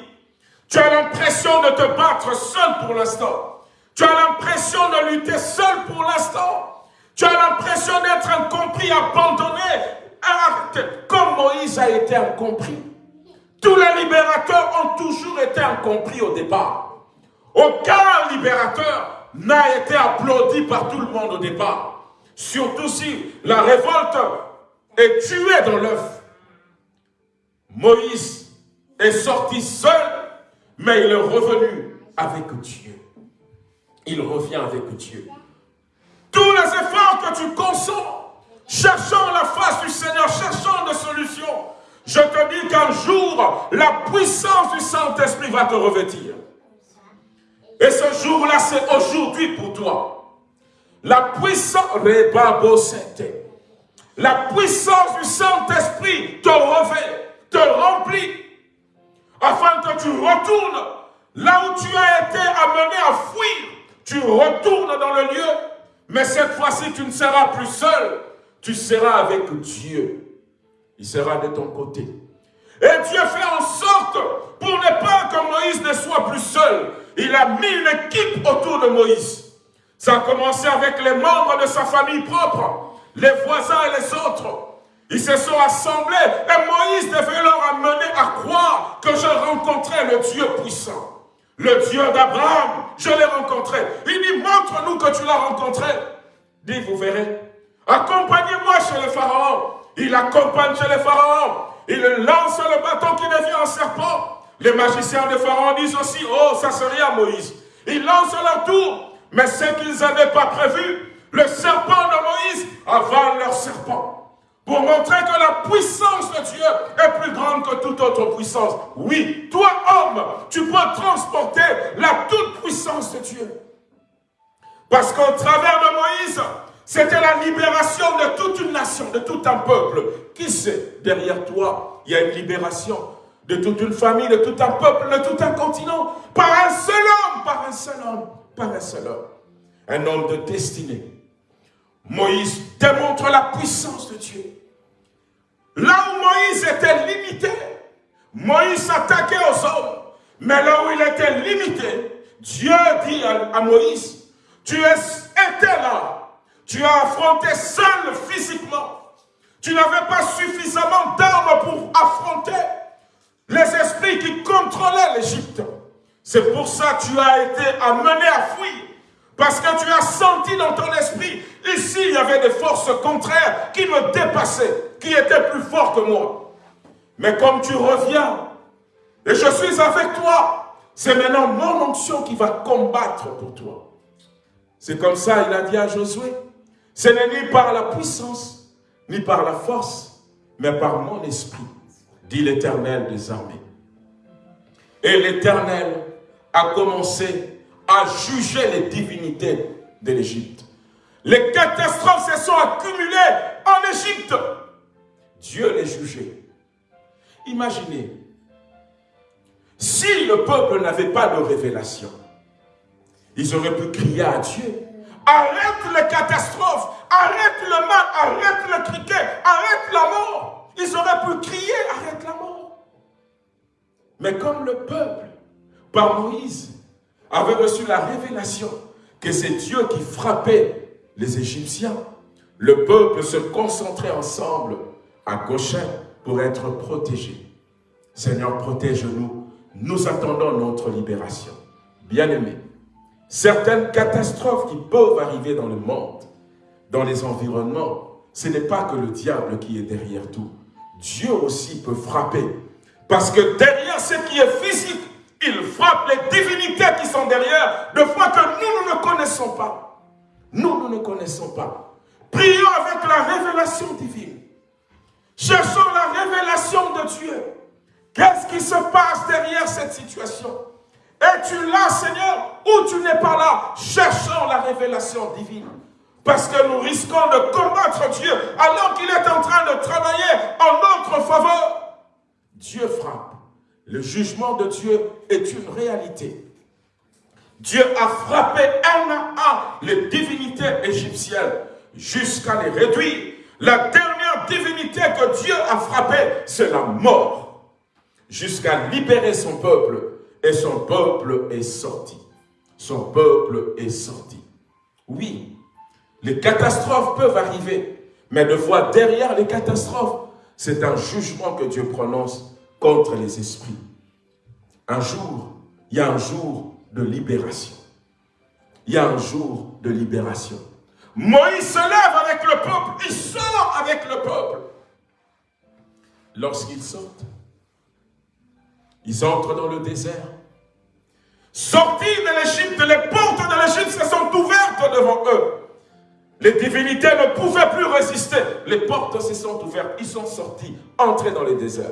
Tu as l'impression de te battre seul pour l'instant. Tu as l'impression de lutter seul pour l'instant. Tu as l'impression d'être incompris, abandonné, comme Moïse a été incompris. Tous les libérateurs ont toujours été incompris au départ. Aucun libérateur n'a été applaudi par tout le monde au départ. Surtout si la révolte est tuée dans l'œuf. Moïse est sorti seul, mais il est revenu avec Dieu. Il revient avec Dieu. Tous les efforts que tu consens, cherchant la face du Seigneur, cherchant des solutions, je te dis qu'un jour, la puissance du Saint-Esprit va te revêtir. Et ce jour-là, c'est aujourd'hui pour toi. La puissance, la puissance du Saint-Esprit te revêt, te remplit, afin que tu retournes là où tu as été amené à fuir. Tu retournes dans le lieu, mais cette fois-ci, tu ne seras plus seul, tu seras avec Dieu. Il sera de ton côté. Et Dieu fait en sorte, pour ne pas que Moïse ne soit plus seul, il a mis une équipe autour de Moïse. Ça a commencé avec les membres de sa famille propre, les voisins et les autres. Ils se sont assemblés et Moïse devait leur amener à croire que je rencontrais le Dieu puissant. Le Dieu d'Abraham, je l'ai rencontré. Il dit, montre-nous que tu l'as rencontré. Dit, vous verrez. Accompagnez-moi chez le Pharaon. Il accompagne chez les pharaons. Il lance le bâton qui devient un serpent. Les magiciens de Pharaon disent aussi, oh, ça serait à Moïse. Ils lancent leur tour. Mais ce qu'ils n'avaient pas prévu, le serpent de Moïse avale leur serpent. Pour montrer que la puissance de Dieu est plus grande que toute autre puissance. Oui, toi homme, tu peux transporter la toute puissance de Dieu. Parce qu'au travers de Moïse, c'était la libération de toute une nation, de tout un peuple. Qui sait, derrière toi, il y a une libération de toute une famille, de tout un peuple, de tout un continent, par un seul homme, par un seul homme, par un seul homme. Un homme de destinée. Moïse démontre la puissance de Dieu. Là où Moïse était limité, Moïse s'attaquait aux hommes. Mais là où il était limité, Dieu dit à, Moïse, tu étais là tu as affronté seul physiquement. Tu n'avais pas suffisamment d'armes pour affronter les esprits qui contrôlaient l'Égypte. C'est pour ça que tu as été amené à fuir. Parce que tu as senti dans ton esprit, ici il y avait des forces contraires qui me dépassaient, qui étaient plus forts que moi. Mais comme tu reviens, et je suis avec toi, c'est maintenant mon onction qui va combattre pour toi. C'est comme ça, il a dit à Josué, ce n'est ni par la puissance, ni par la force, mais par mon esprit, dit l'Éternel des armées. Et l'Éternel a commencé à juger les divinités de l'Égypte. Les catastrophes se sont accumulées en Égypte. Dieu les jugeait. Imaginez, si le peuple n'avait pas de révélation, ils auraient pu crier à Dieu Arrête les catastrophes, arrête le mal, arrête le criquet, arrête la mort. Ils auraient pu crier, arrête la mort. Mais comme le peuple, par Moïse, avait reçu la révélation que c'est Dieu qui frappait les Égyptiens, le peuple se concentrait ensemble à Goshen pour être protégé. Seigneur, protège-nous. Nous attendons notre libération. Bien-aimés, Certaines catastrophes qui peuvent arriver dans le monde, dans les environnements, ce n'est pas que le diable qui est derrière tout. Dieu aussi peut frapper. Parce que derrière ce qui est physique, il frappe les divinités qui sont derrière, de fois que nous, ne connaissons pas. Nous, nous ne connaissons pas. Prions avec la révélation divine. Cherchons la révélation de Dieu. Qu'est-ce qui se passe derrière cette situation? Es-tu là, Seigneur, ou tu n'es pas là? Cherchons la révélation divine. Parce que nous risquons de combattre Dieu alors qu'il est en train de travailler en notre faveur. Dieu frappe. Le jugement de Dieu est une réalité. Dieu a frappé un à un les divinités égyptiennes jusqu'à les réduire. La dernière divinité que Dieu a frappée, c'est la mort. Jusqu'à libérer son peuple. Et son peuple est sorti. Son peuple est sorti. Oui, les catastrophes peuvent arriver. Mais de voir derrière les catastrophes, c'est un jugement que Dieu prononce contre les esprits. Un jour, il y a un jour de libération. Il y a un jour de libération. Moïse se lève avec le peuple, il sort avec le peuple. Lorsqu'ils sortent, ils entrent dans le désert. Sortis de l'Égypte, les portes de l'Égypte se sont ouvertes devant eux. Les divinités ne pouvaient plus résister. Les portes se sont ouvertes. Ils sont sortis, entrés dans le désert.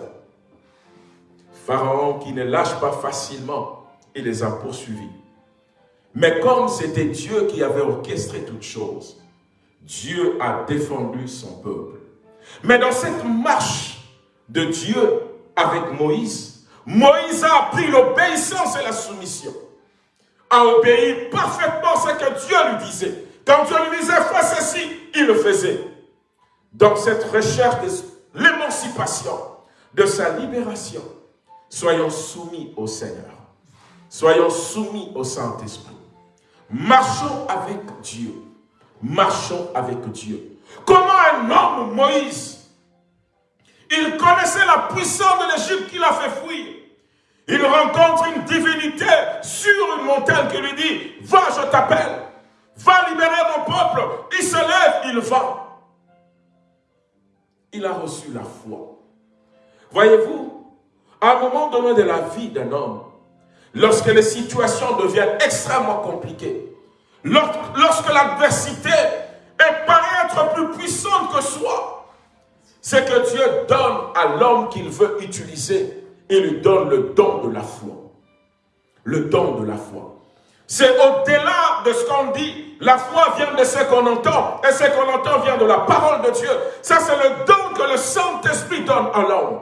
Pharaon, qui ne lâche pas facilement, il les a poursuivis. Mais comme c'était Dieu qui avait orchestré toutes choses, Dieu a défendu son peuple. Mais dans cette marche de Dieu avec Moïse, Moïse a appris l'obéissance et la soumission. A obéi parfaitement ce que Dieu lui disait. Quand Dieu lui disait, fais ceci, il le faisait. Dans cette recherche de l'émancipation, de sa libération, soyons soumis au Seigneur. Soyons soumis au Saint-Esprit. Marchons avec Dieu. Marchons avec Dieu. Comment un homme, Moïse, il connaissait la puissance de l'Égypte qui l'a fait fuir. Il rencontre une divinité sur une montagne qui lui dit, va, je t'appelle. Va libérer mon peuple. Il se lève, il va. Il a reçu la foi. Voyez-vous, à un moment donné de la vie d'un homme, lorsque les situations deviennent extrêmement compliquées, lorsque l'adversité paraît être plus puissante que soi, c'est que Dieu donne à l'homme qu'il veut utiliser, il lui donne le don de la foi. Le don de la foi. C'est au-delà de ce qu'on dit. La foi vient de ce qu'on entend. Et ce qu'on entend vient de la parole de Dieu. Ça, c'est le don que le Saint-Esprit donne à l'homme.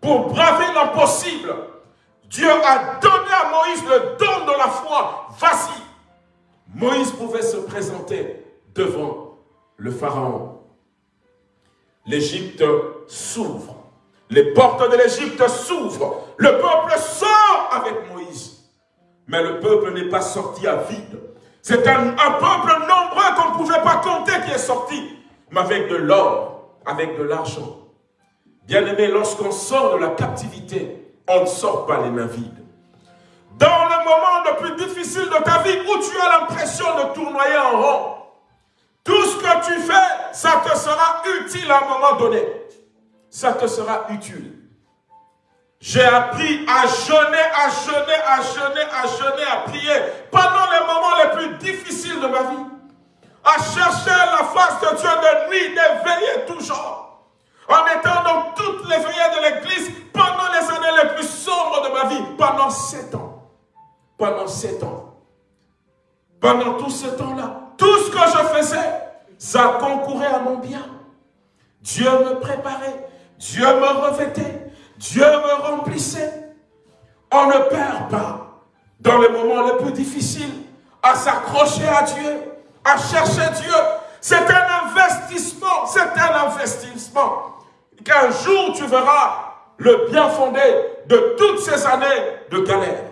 Pour braver l'impossible, Dieu a donné à Moïse le don de la foi. Vas-y. Moïse pouvait se présenter devant le Pharaon. L'Égypte s'ouvre. Les portes de l'Égypte s'ouvrent. Le peuple sort avec Moïse. Mais le peuple n'est pas sorti à vide. C'est un, peuple nombreux qu'on ne pouvait pas compter qui est sorti. Mais avec de l'or, avec de l'argent. Bien aimé, lorsqu'on sort de la captivité, on ne sort pas les mains vides. Dans le moment le plus difficile de ta vie où tu as l'impression de tournoyer en rond, tout ce que tu fais, ça te sera utile à un moment donné. Ça te sera utile. J'ai appris à jeûner, à jeûner, à jeûner, à jeûner, à prier pendant les moments les plus difficiles de ma vie. À chercher la face de Dieu de nuit, d'éveiller toujours. En étant dans toutes les veillées de l'église pendant les années les plus sombres de ma vie, pendant sept ans. Pendant sept ans. Pendant tout ce temps-là, tout ce que je faisais, ça concourait à mon bien. Dieu me préparait, Dieu me revêtait, Dieu me remplissait. On ne perd pas dans les moments les plus difficiles à s'accrocher à Dieu, à chercher Dieu. C'est un investissement, c'est un investissement. Qu'un jour tu verras le bien fondé de toutes ces années de galère.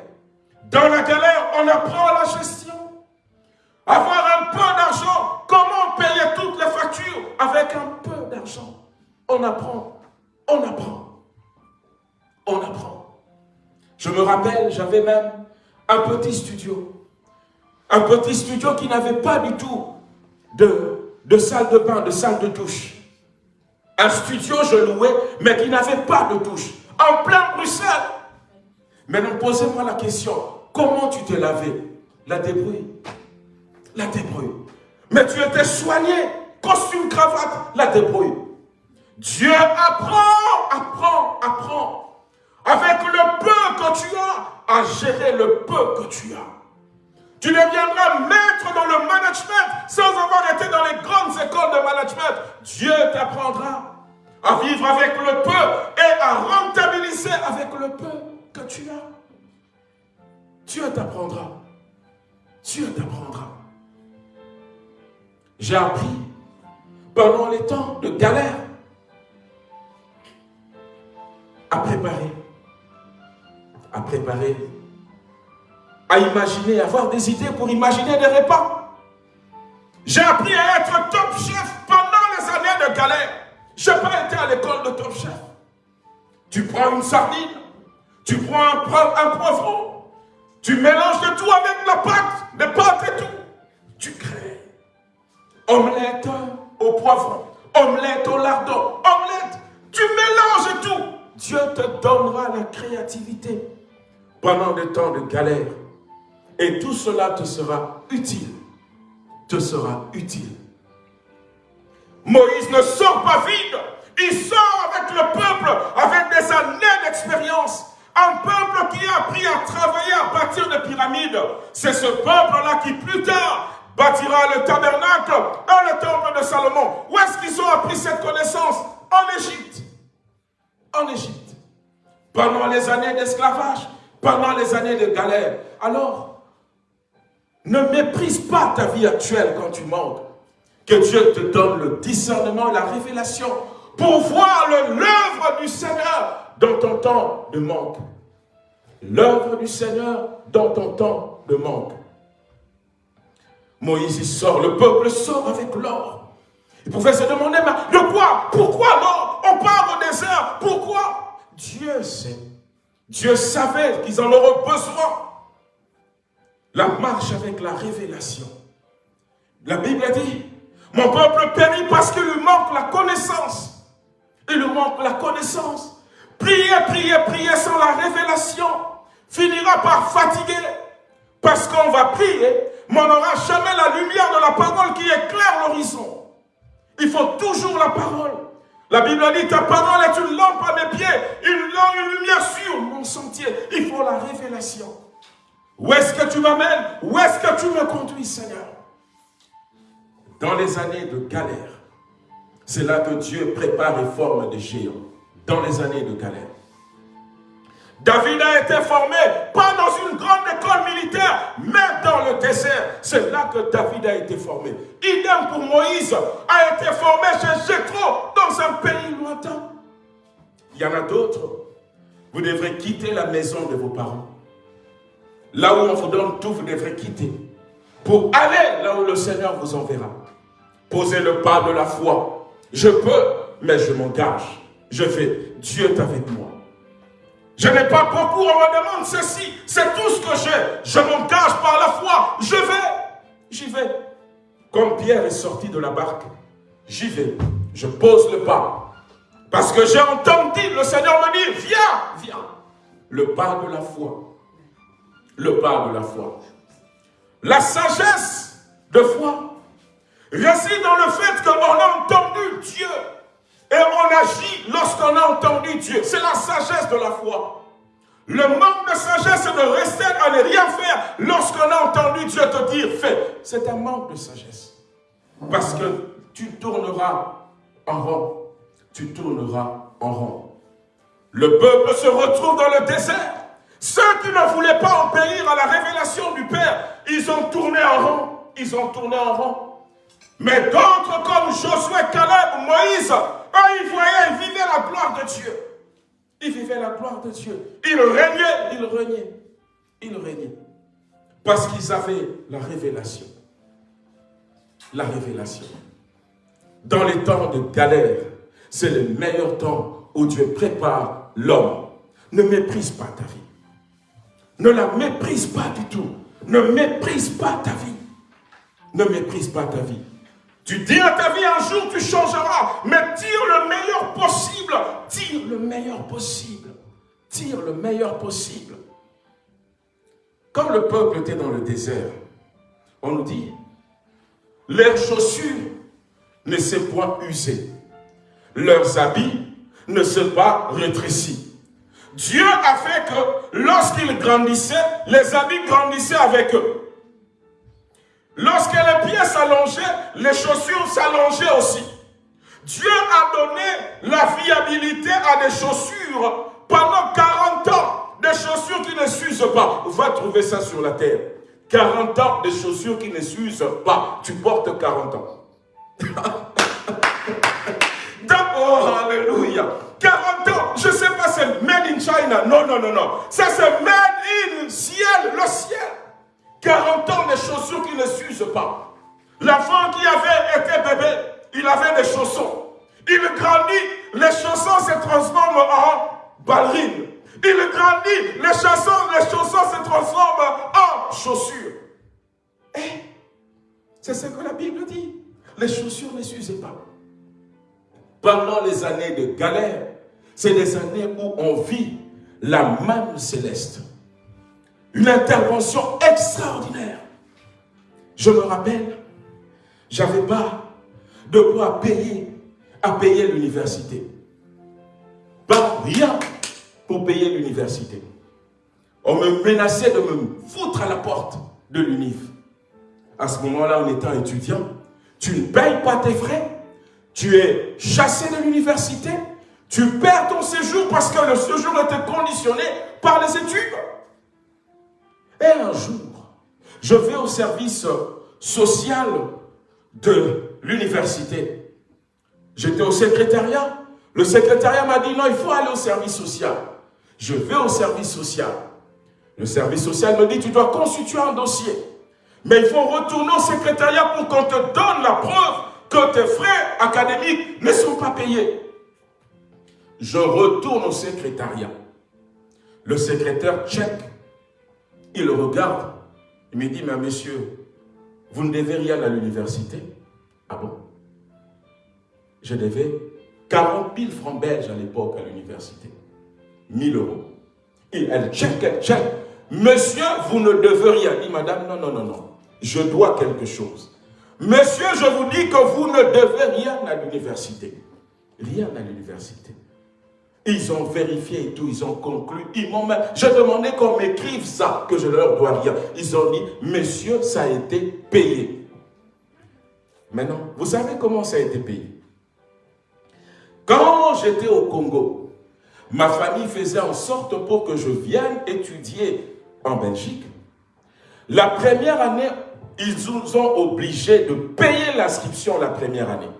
Dans la galère, on apprend la gestion. Avoir un peu d'argent, comment payer toutes les factures avec un peu d'argent? On apprend, on apprend on apprend. Je me rappelle, j'avais même un petit studio. Un petit studio qui n'avait pas du tout de, de salle de bain, de salle de douche. Un studio, je louais, mais qui n'avait pas de douche. En plein Bruxelles. Maintenant, posez-moi la question. Comment tu t'es lavé? La débrouille. La débrouille. Mais tu étais soigné. Costume, cravate, la débrouille. Dieu apprend, apprend, apprend avec le peu que tu as, à gérer le peu que tu as. Tu deviendras maître dans le management sans avoir été dans les grandes écoles de management. Dieu t'apprendra à vivre avec le peu et à rentabiliser avec le peu que tu as. Dieu t'apprendra. Dieu t'apprendra. J'ai appris pendant les temps de galère à préparer, à préparer, à imaginer, à avoir des idées pour imaginer des repas. J'ai appris à être top chef pendant les années de galère. Je n'ai pas été à l'école de top chef. Tu prends une sardine, tu prends un, poivron, tu mélanges de tout avec la pâte, des pâtes et tout. Tu crées omelette au poivron, omelette au lardon, omelette. Tu mélanges tout. Dieu te donnera la créativité pendant des temps de galère. Et tout cela te sera utile. Te sera utile. Moïse ne sort pas vide. Il sort avec le peuple, avec des années d'expérience. Un peuple qui a appris à travailler à bâtir des pyramides. C'est ce peuple-là qui plus tard bâtira le tabernacle dans le temple de Salomon. Où est-ce qu'ils ont appris cette connaissance? En Égypte. En Égypte. Pendant les années d'esclavage, pendant les années de galère. Alors, ne méprise pas ta vie actuelle quand tu manques. Que Dieu te donne le discernement, la révélation pour voir l'œuvre du Seigneur dans ton temps de manque. L'œuvre du Seigneur dans ton temps de manque. Moïse, il sort, le peuple sort avec l'or. Il pouvait se demander, mais de quoi? Pourquoi l'or? On part au désert, pourquoi? Dieu sait. Dieu savait qu'ils en auraient besoin. La marche avec la révélation. La Bible a dit, mon peuple périt parce qu'il lui manque la connaissance. Il lui manque la connaissance. Prier, prier, prier sans la révélation finira par fatiguer. Parce qu'on va prier, mais on n'aura jamais la lumière de la parole qui éclaire l'horizon. Il faut toujours la parole. La Bible dit, ta parole est une lampe à mes pieds, une lampe, une lumière sur mon sentier. Il faut la révélation. Où est-ce que tu m'amènes? Où est-ce que tu me conduis, Seigneur? Dans les années de galère, c'est là que Dieu prépare et forme des géants. Dans les années de galère. David a été formé, pas dans une grande école militaire, mais dans le désert. C'est là que David a été formé. Idem pour Moïse, a été formé chez Jétro, dans un pays lointain. Il y en a d'autres. Vous devrez quitter la maison de vos parents. Là où on vous donne tout, vous devrez quitter. Pour aller là où le Seigneur vous enverra. Posez le pas de la foi. Je peux, mais je m'engage. Je vais. Dieu est avec moi. Je n'ai pas beaucoup, on me demande ceci. C'est tout ce que j'ai. Je m'engage par la foi. Je vais. J'y vais. Comme Pierre est sorti de la barque, j'y vais. Je pose le pas. Parce que j'ai entendu le Seigneur me dire, viens, viens. Le pas de la foi. Le pas de la foi. La sagesse de foi réside dans le fait qu'on a entendu Dieu. Et on agit lorsqu'on a entendu Dieu. C'est la sagesse de la foi. Le manque de sagesse, de rester à ne rien faire lorsqu'on a entendu Dieu te dire fais. C'est un manque de sagesse. Parce que tu tourneras en rond. Tu tourneras en rond. Le peuple se retrouve dans le désert. Ceux qui ne voulaient pas obéir à la révélation du Père, ils ont tourné en rond. Ils ont tourné en rond. Mais d'autres comme Josué, Caleb, Moïse, eux, ils voyaient, ils vivaient la gloire de Dieu. Ils vivaient la gloire de Dieu. Ils régnaient, ils régnaient. Ils régnaient. Parce qu'ils avaient la révélation. La révélation. Dans les temps de galère, c'est le meilleur temps où Dieu prépare l'homme. Ne méprise pas ta vie. Ne la méprise pas du tout. Ne méprise pas ta vie. Ne méprise pas ta vie. Tu dis à ta vie un jour tu changeras, mais tire le meilleur possible. Tire le meilleur possible. Tire le meilleur possible. Quand le peuple était dans le désert, on nous dit, leurs chaussures ne s'est point usées, leurs habits ne se pas rétrécis. Dieu a fait que lorsqu'ils grandissaient, les habits grandissaient avec eux. Lorsque les pieds s'allongeaient, les chaussures s'allongeaient aussi. Dieu a donné la viabilité à des chaussures pendant 40 ans. Des chaussures qui ne s'usent pas. Va trouver ça sur la terre. 40 ans de chaussures qui ne s'usent pas. Tu portes 40 ans. [laughs] D'abord, alléluia. 40 ans, je ne sais pas, c'est made in China. Non, non, non, non. Ça, c'est made in ciel, le ciel. 40 ans de chaussures qui ne s'usent pas. L'enfant qui avait été bébé, il avait des chaussons. Il grandit, les chaussons se transforment en ballerines. Il grandit, les chaussons, les chaussons se transforment en chaussures. Et eh, c'est ce que la Bible dit. Les chaussures ne s'usent pas. Pendant les années de galère, c'est des années où on vit la manne céleste. Une intervention extraordinaire. Je me rappelle, j'avais pas de quoi payer, à payer l'université. Pas rien pour payer l'université. On me menaçait de me foutre à la porte de l'UNIF. À ce moment-là, en étant étudiant, tu ne payes pas tes frais, tu es chassé de l'université, tu perds ton séjour parce que le séjour était conditionné par les études. Et un jour, je vais au service social de l'université. J'étais au secrétariat. Le secrétariat m'a dit non, il faut aller au service social. Je vais au service social. Le service social me dit tu dois constituer un dossier. Mais il faut retourner au secrétariat pour qu'on te donne la preuve que tes frais académiques ne sont pas payés. Je retourne au secrétariat. Le secrétaire check il regarde, il me dit, mais monsieur, vous ne devez rien à l'université. Ah bon? Je devais 40 000 francs belges à l'époque à l'université. 1000 euros. Et elle check, elle check. Monsieur, vous ne devez rien. Il dit, madame, non, non, non, non. Je dois quelque chose. Monsieur, je vous dis que vous ne devez rien à l'université. Rien à l'université. Ils ont vérifié et tout, ils ont conclu. Ils m'ont Je demandais qu'on m'écrive ça, que je leur dois rien. Ils ont dit, monsieur, ça a été payé. Maintenant, vous savez comment ça a été payé? Quand j'étais au Congo, ma famille faisait en sorte pour que je vienne étudier en Belgique. La première année, ils nous ont obligés de payer l'inscription la première année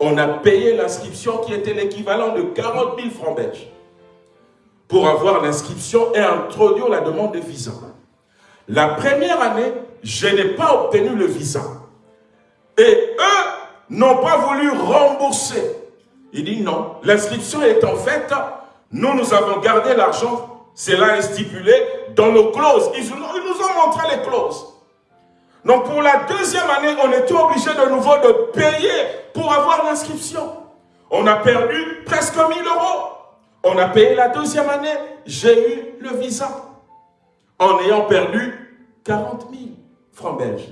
on a payé l'inscription qui était l'équivalent de 40 000 francs belges pour avoir l'inscription et introduire la demande de visa. La première année, je n'ai pas obtenu le visa. Et eux n'ont pas voulu rembourser. Il dit non, l'inscription est en fait, nous, nous avons gardé l'argent, cela est stipulé dans nos clauses. Ils nous ont montré les clauses. Donc pour la deuxième année, on était obligé de nouveau de payer pour avoir l'inscription. On a perdu presque 1000 euros. On a payé la deuxième année, j'ai eu le visa. En ayant perdu 40 000 francs belges.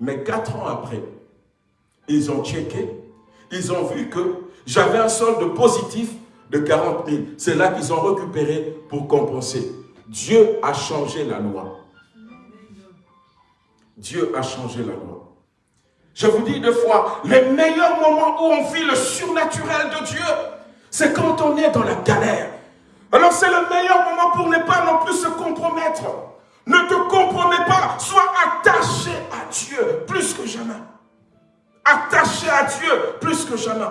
Mais quatre ans après, ils ont checké, ils ont vu que j'avais un solde positif de 40 000. C'est là qu'ils ont récupéré pour compenser. Dieu a changé la loi. Dieu a changé la loi. Je vous dis deux fois, les meilleurs moments où on vit le surnaturel de Dieu, c'est quand on est dans la galère. Alors c'est le meilleur moment pour ne pas non plus se compromettre. Ne te compromets pas, sois attaché à Dieu plus que jamais. Attaché à Dieu plus que jamais.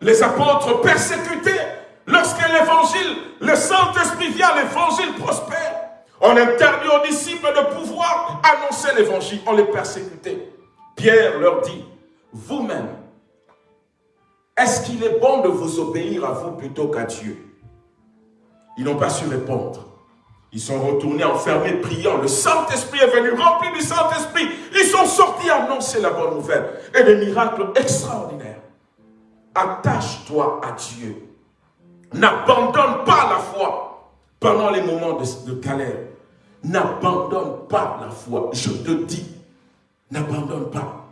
Les apôtres persécutés, lorsque l'évangile, le Saint-Esprit vient, l'évangile prospère. On interdit aux disciples de pouvoir annoncer l'évangile. On les persécutait. Pierre leur dit, vous-même, est-ce qu'il est bon de vous obéir à vous plutôt qu'à Dieu? Ils n'ont pas su répondre. Ils sont retournés enfermés, priant. Le Saint-Esprit est venu, rempli du Saint-Esprit. Ils sont sortis annoncer la bonne nouvelle. Et des miracles extraordinaires. Attache-toi à Dieu. N'abandonne pas la foi pendant les moments de, galère. N'abandonne pas la foi. Je te dis, n'abandonne pas.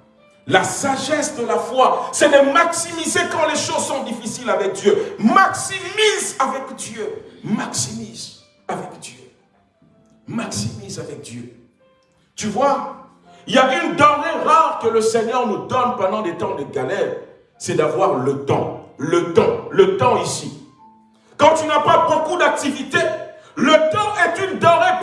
La sagesse de la foi, c'est de maximiser quand les choses sont difficiles avec Dieu. Maximise avec Dieu. Maximise avec Dieu. Maximise avec Dieu. Tu vois, il y a une denrée rare que le Seigneur nous donne pendant des temps de galère. C'est d'avoir le temps. Le temps. Le temps ici. Quand tu n'as pas beaucoup d'activités, Le temps est une denrée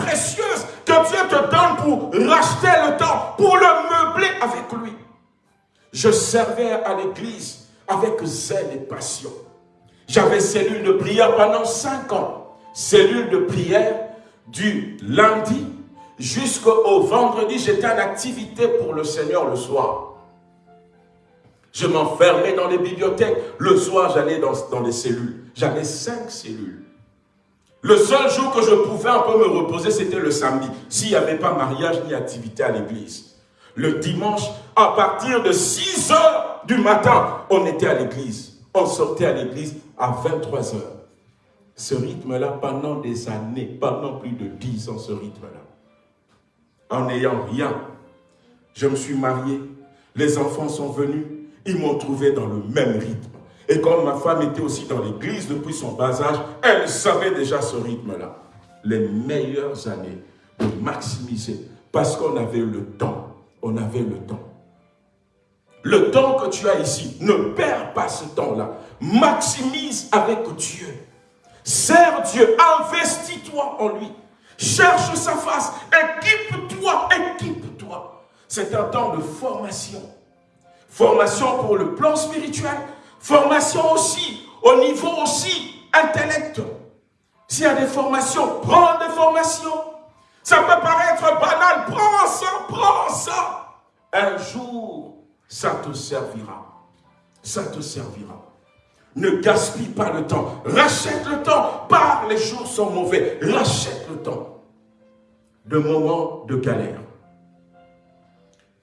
Je servais à l'église avec zèle et passion. J'avais cellule de prière pendant cinq ans. Cellule de prière du lundi jusqu'au vendredi, j'étais en activité pour le Seigneur le soir. Je m'enfermais dans les bibliothèques. Le soir, j'allais dans, dans les cellules. J'avais cinq cellules. Le seul jour que je pouvais un peu me reposer, c'était le samedi, s'il n'y avait pas mariage ni activité à l'église. Le dimanche, à partir de 6 heures du matin, on était à l'église. On sortait à l'église à 23 heures. Ce rythme-là, pendant des années, pendant plus de 10 ans, ce rythme-là. En n'ayant rien, je me suis marié, les enfants sont venus, ils m'ont trouvé dans le même rythme. Et comme ma femme était aussi dans l'église depuis son bas âge, elle savait déjà ce rythme-là. Les meilleures années de maximiser, parce qu'on avait le temps. On avait le temps. Le temps que tu as ici, ne perds pas ce temps-là. Maximise avec Dieu. Sers Dieu, investis-toi en lui. Cherche sa face, équipe-toi, équipe-toi. C'est un temps de formation. Formation pour le plan spirituel, formation aussi, au niveau aussi intellect. S'il y a des formations, prends des formations. Ça peut paraître banal, prends ça, prends ça. Un jour, ça te servira. Ça te servira. Ne gaspille pas le temps. Rachète le temps. Par les jours sont mauvais. Rachète le temps. De moments de galère.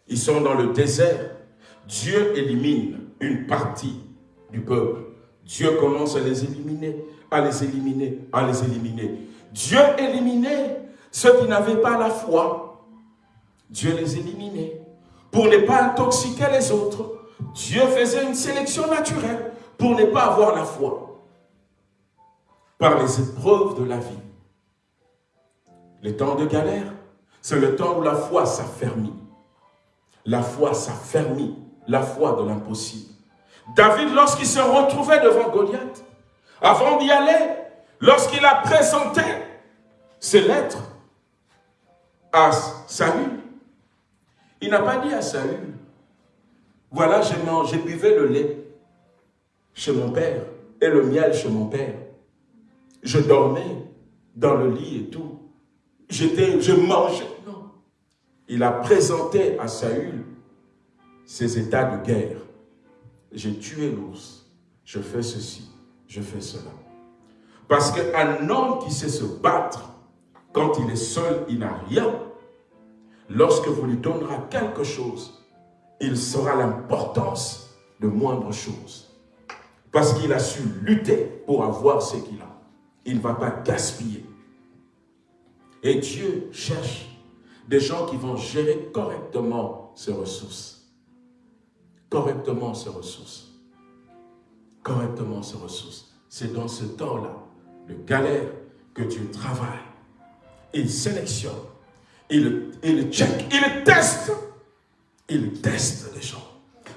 Ils sont dans le désert. Dieu élimine une partie du peuple. Dieu commence à les éliminer, à les éliminer, à les éliminer. Dieu éliminait ceux qui n'avaient pas la foi. Dieu les éliminait pour ne pas intoxiquer les autres. Dieu faisait une sélection naturelle pour ne pas avoir la foi. Par les épreuves de la vie. Les temps de galère, c'est le temps où la foi s'affermit. La foi s'affermit, la foi de l'impossible. David, lorsqu'il se retrouvait devant Goliath, avant d'y aller, lorsqu'il a présenté ses lettres à Saül, il n'a pas dit à Saül, voilà, j'ai mangé, buvais le lait chez mon père et le miel chez mon père. Je dormais dans le lit et tout. J'étais, je mangeais. Non. Il a présenté à Saül ses états de guerre. J'ai tué l'ours. Je fais ceci. Je fais cela. Parce qu'un homme qui sait se battre, quand il est seul, il n'a rien. Lorsque vous lui donnerez quelque chose, il saura l'importance de moindres choses. Parce qu'il a su lutter pour avoir ce qu'il a. Il ne va pas gaspiller. Et Dieu cherche des gens qui vont gérer correctement ses ressources. Correctement ses ressources. Correctement ses ressources. C'est dans ce temps-là, de galère, que Dieu travaille. Il sélectionne il, check, il teste. Il teste les gens.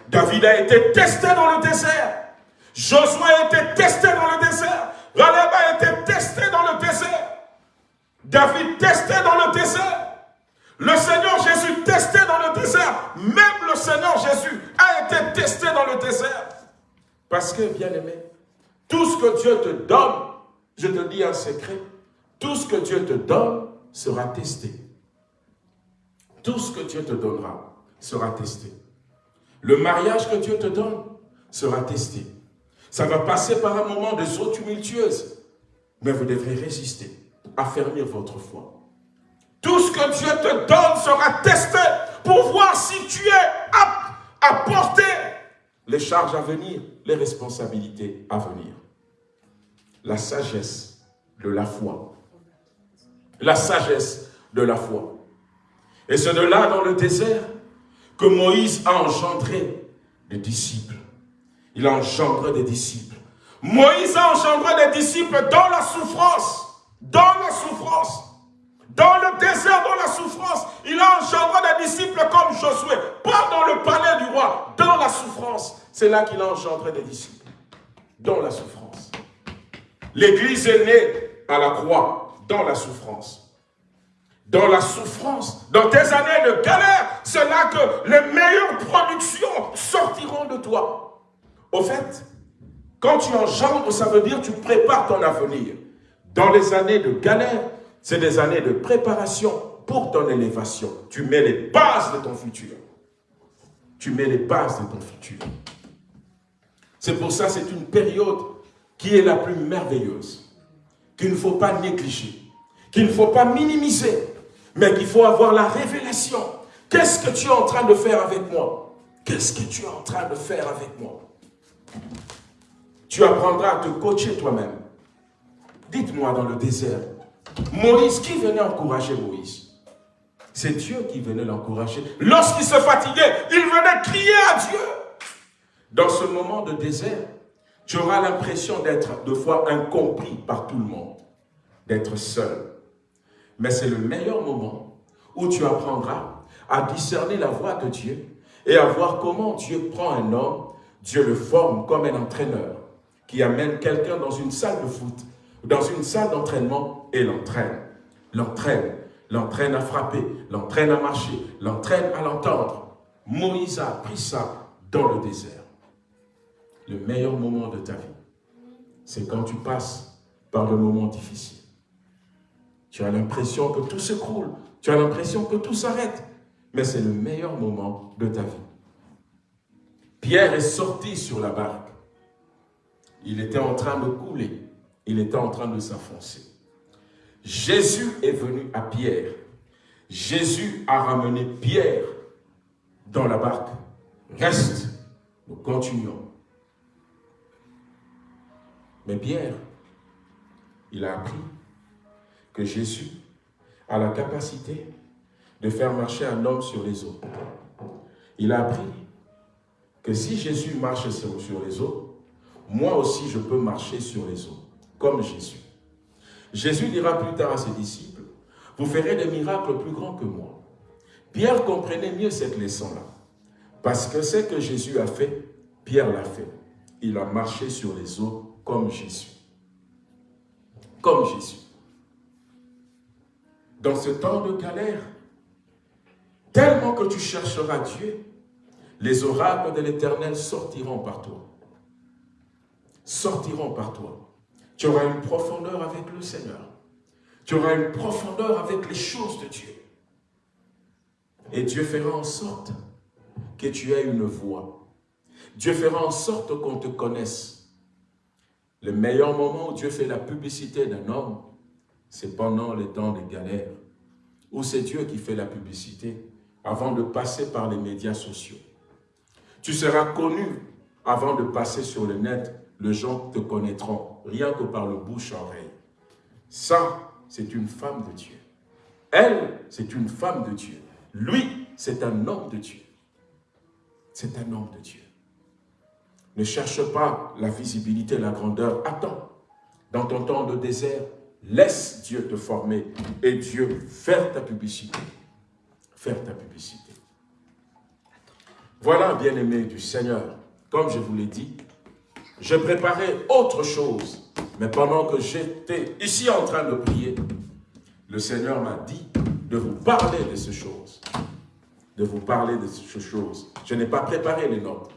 David a été testé dans le désert. Josué a été testé dans le désert. Raleb a été testé dans le désert. David testé dans le désert. Le Seigneur Jésus testé dans le désert. Même le Seigneur Jésus a été testé dans le désert. Parce que, bien aimé, tout ce que Dieu te donne, je te dis un secret, tout ce que Dieu te donne sera testé tout ce que Dieu te donnera sera testé. Le mariage que Dieu te donne sera testé. Ça va passer par un moment de eaux tumultueuses, mais vous devrez résister, affermir votre foi. Tout ce que Dieu te donne sera testé pour voir si tu es apte à porter les charges à venir, les responsabilités à venir. La sagesse de la foi. La sagesse de la foi. Et c'est de là, dans le désert, que Moïse a engendré des disciples. Il a engendré des disciples. Moïse a engendré des disciples dans la souffrance. Dans la souffrance. Dans le désert, dans la souffrance. Il a engendré des disciples comme Josué. Pas dans le palais du roi. Dans la souffrance. C'est là qu'il a engendré des disciples. Dans la souffrance. L'église est née à la croix. dans la souffrance. Dans la souffrance, dans tes années de galère, c'est là que les meilleures productions sortiront de toi. Au fait, quand tu engendres, ça veut dire que tu prépares ton avenir. Dans les années de galère, c'est des années de préparation pour ton élévation. Tu mets les bases de ton futur. Tu mets les bases de ton futur. C'est pour ça c'est une période qui est la plus merveilleuse, qu'il ne faut pas négliger, qu'il ne faut pas minimiser, mais qu'il faut avoir la révélation. Qu'est-ce que tu es en train de faire avec moi? Qu'est-ce que tu es en train de faire avec moi? Tu apprendras à te coacher toi-même. Dites-moi dans le désert, Moïse, qui venait encourager Moïse? C'est Dieu qui venait l'encourager. Lorsqu'il se fatiguait, il venait crier à Dieu. Dans ce moment de désert, tu auras l'impression d'être de fois incompris par tout le monde, d'être seul. Mais c'est le meilleur moment où tu apprendras à discerner la voix de Dieu et à voir comment Dieu prend un homme, Dieu le forme comme un entraîneur qui amène quelqu'un dans une salle de foot, dans une salle d'entraînement et l'entraîne. L'entraîne, l'entraîne à frapper, l'entraîne à marcher, l'entraîne à l'entendre. Moïse a appris ça dans le désert le meilleur moment de ta vie, c'est quand tu passes par le moment difficile. Tu as l'impression que tout s'écroule, tu as l'impression que tout s'arrête, mais c'est le meilleur moment de ta vie. Pierre est sorti sur la barque. Il était en train de couler, il était en train de s'enfoncer. Jésus est venu à Pierre. Jésus a ramené Pierre dans la barque. Reste, nous continuons. Mais Pierre, il a appris que Jésus a la capacité de faire marcher un homme sur les eaux. Il a appris que si Jésus marche sur les eaux, moi aussi je peux marcher sur les eaux, comme Jésus. Jésus dira plus tard à ses disciples, vous ferez des miracles plus grands que moi. Pierre comprenait mieux cette leçon-là, parce que ce que Jésus a fait, Pierre l'a fait. Il a marché sur les eaux comme Jésus. Comme Jésus. Dans ce temps de galère, tellement que tu chercheras Dieu, les oracles de l'Éternel sortiront par toi. Sortiront par toi. Tu auras une profondeur avec le Seigneur. Tu auras une profondeur avec les choses de Dieu. Et Dieu fera en sorte que tu aies une voix. Dieu fera en sorte qu'on te connaisse. Le meilleur moment où Dieu fait la publicité d'un homme, c'est pendant les temps de galère, où c'est Dieu qui fait la publicité avant de passer par les médias sociaux. Tu seras connu avant de passer sur le net, les gens te connaîtront, rien que par le bouche-oreille. Ça, c'est une femme de Dieu. Elle, c'est une femme de Dieu. Lui, c'est un homme de Dieu. C'est un homme de Dieu. Ne cherche pas la visibilité, la grandeur. Attends. Dans ton temps de désert, laisse Dieu te former et Dieu faire ta publicité. Faire ta publicité. Voilà, bien-aimé du Seigneur, comme je vous l'ai dit, je préparais autre chose. Mais pendant que j'étais ici en train de prier, le Seigneur m'a dit de vous parler de ces choses. De vous parler de ces choses. Je n'ai pas préparé les notes.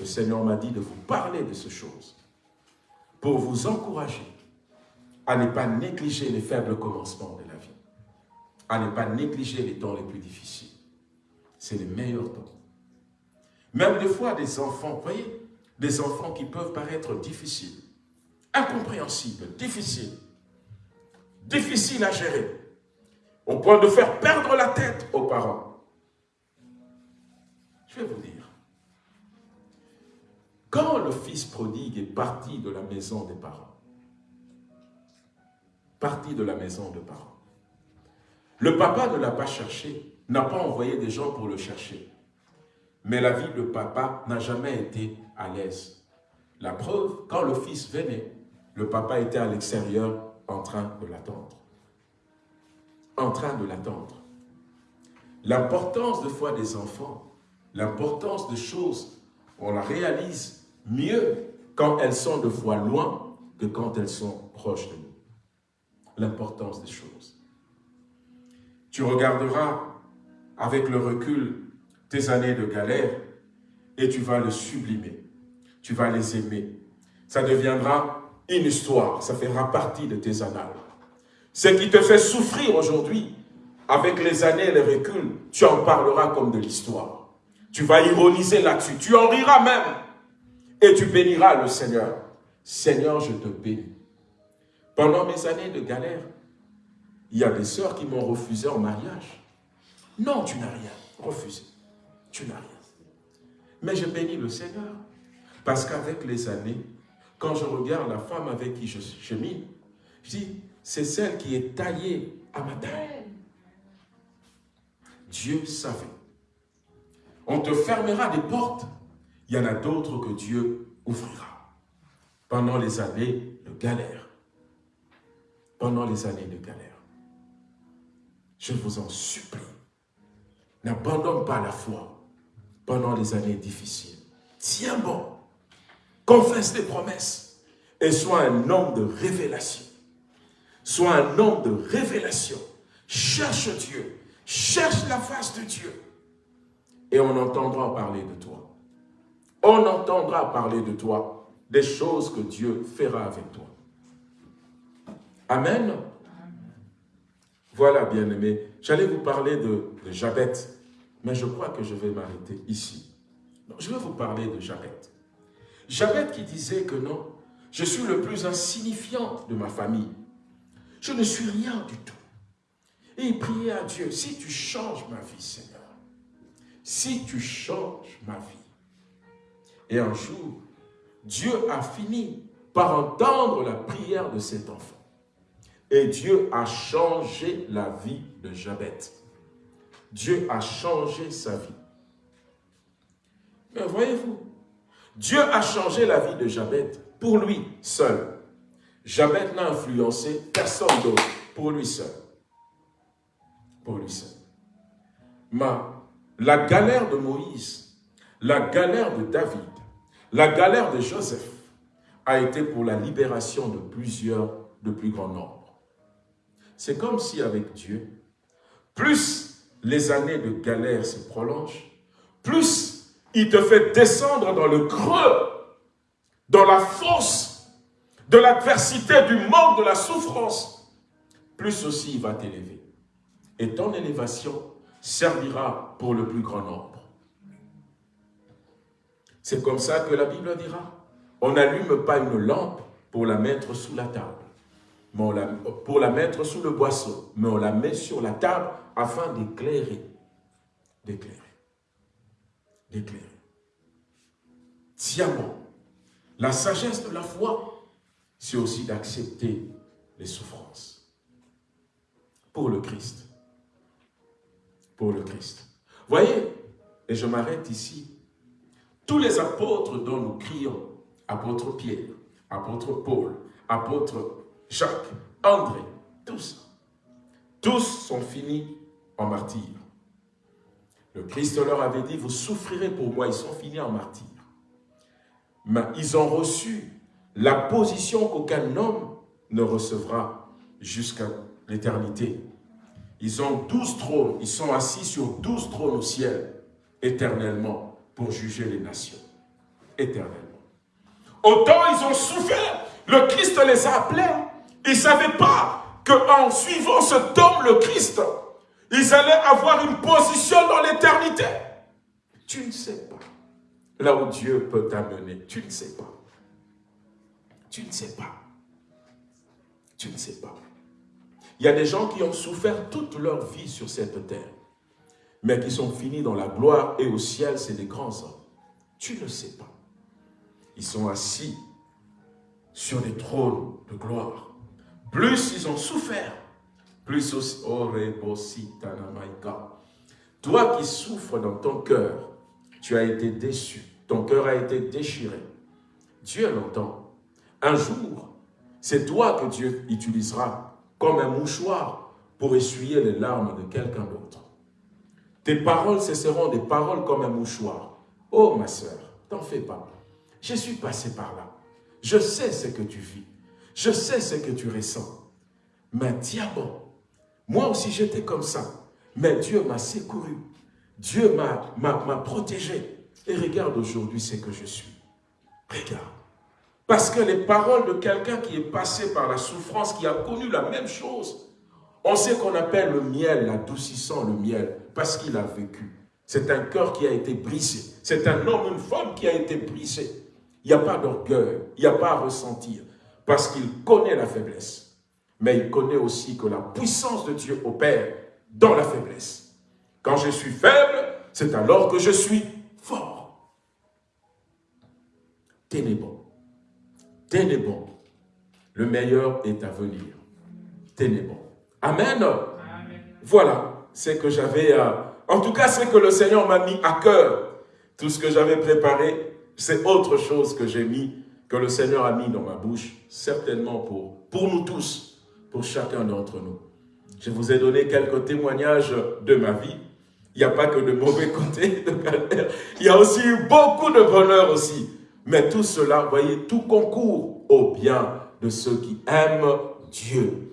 Le Seigneur m'a dit de vous parler de ces choses pour vous encourager à ne pas négliger les faibles commencements de la vie, à ne pas négliger les temps les plus difficiles. C'est les meilleurs temps. Même des fois, des enfants, vous voyez, des enfants qui peuvent paraître difficiles, incompréhensibles, difficiles, difficiles à gérer, au point de faire perdre la tête aux parents. Je vais vous dire, quand le fils prodigue est parti de la maison des parents, parti de la maison des parents, le papa ne l'a pas cherché, n'a pas envoyé des gens pour le chercher. Mais la vie de papa n'a jamais été à l'aise. La preuve, quand le fils venait, le papa était à l'extérieur en train de l'attendre. En train de l'attendre. L'importance de foi des enfants, l'importance des choses, on la réalise mieux quand elles sont de fois loin que quand elles sont proches de nous. L'importance des choses. Tu regarderas avec le recul tes années de galère et tu vas le sublimer. Tu vas les aimer. Ça deviendra une histoire, ça fera partie de tes annales. Ce qui te fait souffrir aujourd'hui, avec les années et les reculs, tu en parleras comme de l'histoire. Tu vas ironiser là-dessus, tu en riras même. Et tu béniras le Seigneur. Seigneur, je te bénis. Pendant mes années de galère, il y a des sœurs qui m'ont refusé en mariage. Non, tu n'as rien refusé. Tu n'as rien. Mais je bénis le Seigneur. Parce qu'avec les années, quand je regarde la femme avec qui je chemine, je dis, c'est celle qui est taillée à ma taille. Dieu savait. On te fermera des portes. Il y en a d'autres que Dieu ouvrira. Pendant les années de galère. Pendant les années de galère. Je vous en supplie. N'abandonne pas la foi pendant les années difficiles. Tiens bon. Confesse tes promesses. Et sois un homme de révélation. Sois un homme de révélation. Cherche Dieu. Cherche la face de Dieu. Et on entendra parler de toi. On entendra parler de toi des choses que Dieu fera avec toi. Amen. Voilà, bien-aimés. J'allais vous parler de, de Jabet, mais je crois que je vais m'arrêter ici. je vais vous parler de Jabet. Jabet qui disait que non, je suis le plus insignifiant de ma famille. Je ne suis rien du tout. Et il priait à Dieu, si tu changes ma vie, Seigneur, si tu changes ma vie. Et un jour, Dieu a fini par entendre la prière de cet enfant. Et Dieu a changé la vie de Jabet. Dieu a changé sa vie. Mais voyez-vous, Dieu a changé la vie de Jabet pour lui seul. Jabet n'a influencé personne d'autre, pour lui seul. Pour lui seul. Mais la galère de Moïse, la galère de David, la galère de Joseph a été pour la libération de plusieurs, de plus grand nombre. C'est comme si avec Dieu, plus les années de galère se prolongent, plus il te fait descendre dans le creux, dans la force de l'adversité, du manque, de la souffrance, plus aussi il va t'élever. Et ton élévation servira pour le plus grand nombre. C'est comme ça que la Bible dira. On n'allume pas une lampe pour la mettre sous la table pour la mettre sous le boisseau, mais on la met sur la table afin d'éclairer. D'éclairer. D'éclairer. Bon. La sagesse de la foi, c'est aussi d'accepter les souffrances. Pour le Christ. Pour le Christ. Voyez, et je m'arrête ici, tous les apôtres dont nous crions, apôtre Pierre, apôtre Paul, apôtre Jacques, André, tous, tous sont finis en martyrs. Le Christ leur avait dit, vous souffrirez pour moi, ils sont finis en martyrs. Mais ils ont reçu la position qu'aucun homme ne recevra jusqu'à l'éternité. Ils ont douze trônes, ils sont assis sur douze trônes au ciel, éternellement, pour juger les nations, éternellement. Autant ils ont souffert, le Christ les a appelés ils ne savaient pas qu'en suivant cet homme, le Christ, ils allaient avoir une position dans l'éternité. Tu ne sais pas là où Dieu peut t'amener. Tu ne sais pas. Tu ne sais pas. Tu ne sais pas. Il y a des gens qui ont souffert toute leur vie sur cette terre, mais qui sont finis dans la gloire et au ciel, c'est des grands hommes. Tu ne sais pas. Ils sont assis sur des trônes de gloire plus ils ont souffert, plus aussi, oh, toi qui souffres dans ton cœur, tu as été déçu, ton cœur a été déchiré. Dieu l'entend. Un jour, c'est toi que Dieu utilisera comme un mouchoir pour essuyer les larmes de quelqu'un d'autre. Tes paroles, ce seront des paroles comme un mouchoir. Oh ma soeur, t'en fais pas. Je suis passé par là. Je sais ce que tu vis. Je sais ce que tu ressens. Mais diable, moi aussi j'étais comme ça. Mais Dieu m'a secouru. Dieu m'a protégé. Et regarde aujourd'hui ce que je suis. Regarde. Parce que les paroles de quelqu'un qui est passé par la souffrance, qui a connu la même chose, on sait qu'on appelle le miel, l'adoucissant le miel, parce qu'il a vécu. C'est un cœur qui a été brisé. C'est un homme, une femme qui a été brisé. Il n'y a pas d'orgueil, il n'y a pas à ressentir, parce qu'il connaît la faiblesse. Mais il connaît aussi que la puissance de Dieu opère dans la faiblesse. Quand je suis faible, c'est alors que je suis fort. Tenez bon. Tenez bon. Le meilleur est à venir. Tenez bon. Amen. Voilà, c'est que j'avais... Euh, en tout cas, c'est que le Seigneur m'a mis à cœur. Tout ce que j'avais préparé, c'est autre chose que j'ai mis, que le Seigneur a mis dans ma bouche, certainement pour, pour nous tous, pour chacun d'entre nous. Je vous ai donné quelques témoignages de ma vie. Il n'y a pas que de mauvais [laughs] côtés de Il y a aussi eu beaucoup de bonheur aussi. Mais tout cela, voyez, tout concourt au bien de ceux qui aiment Dieu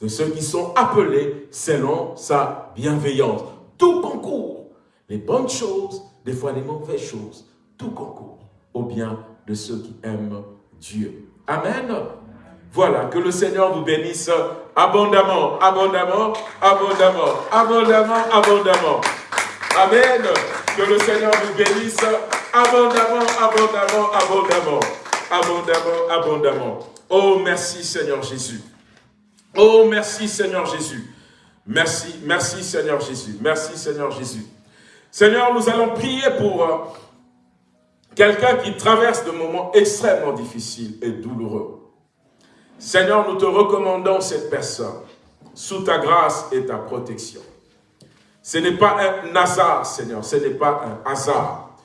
de ceux qui sont appelés selon sa bienveillance. Tout concourt, les bonnes choses, des fois les mauvaises choses, tout concourt au bien de ceux qui aiment Dieu. Amen. Voilà, que le Seigneur vous bénisse abondamment, abondamment, abondamment, abondamment, abondamment. Amen. Que le Seigneur vous bénisse abondamment, abondamment, abondamment, abondamment, abondamment. Oh, merci Seigneur Jésus. Oh, merci Seigneur Jésus. Merci, merci Seigneur Jésus. Merci Seigneur Jésus. Seigneur, nous allons prier pour quelqu'un qui traverse de moments extrêmement difficiles et douloureux. Seigneur, nous te recommandons cette personne sous ta grâce et ta protection. Ce n'est pas un hasard, Seigneur, ce n'est pas un hasard.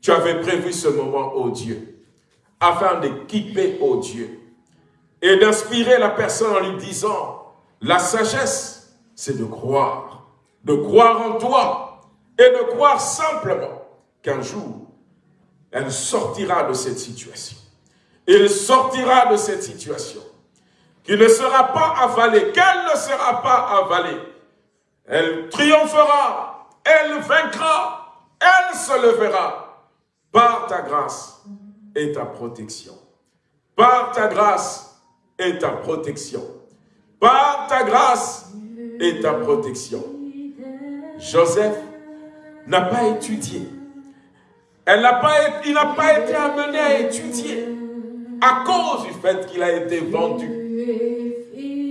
Tu avais prévu ce moment, ô Dieu, afin d'équiper, ô Dieu, et d'inspirer la personne en lui disant, la sagesse, c'est de croire, de croire en toi et de croire simplement qu'un jour, elle sortira de cette situation. Il sortira de cette situation, qui ne sera pas avalée, qu'elle ne sera pas avalée. Elle triomphera, elle vaincra, elle se levera par ta grâce et ta protection. Par ta grâce et ta protection. Par ta grâce et ta protection. Joseph n'a pas étudié. Elle n'a pas, il n'a pas été amené à étudier à cause du fait qu'il a été vendu.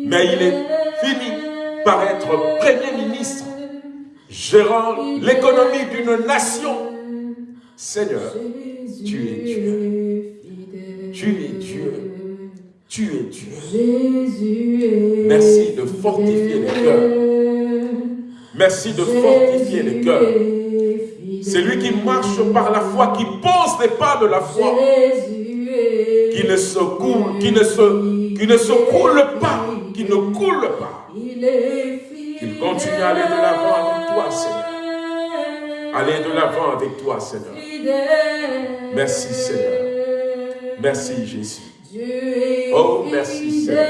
Mais il est fini par être Premier ministre, gérant l'économie d'une nation. Seigneur, tu es Dieu. Tu es Dieu. Tu es Dieu. Merci de fortifier les cœurs. Merci de fortifier les cœurs. C'est lui qui marche par la foi, qui pose les pas de la foi, qui ne se coule, qui ne se, qui ne se coule pas, qui ne coule pas. Qu'il continue à aller de l'avant avec toi, Seigneur. Aller de l'avant avec toi, Seigneur. Merci, Seigneur. Merci, Jésus. Oh, merci Seigneur.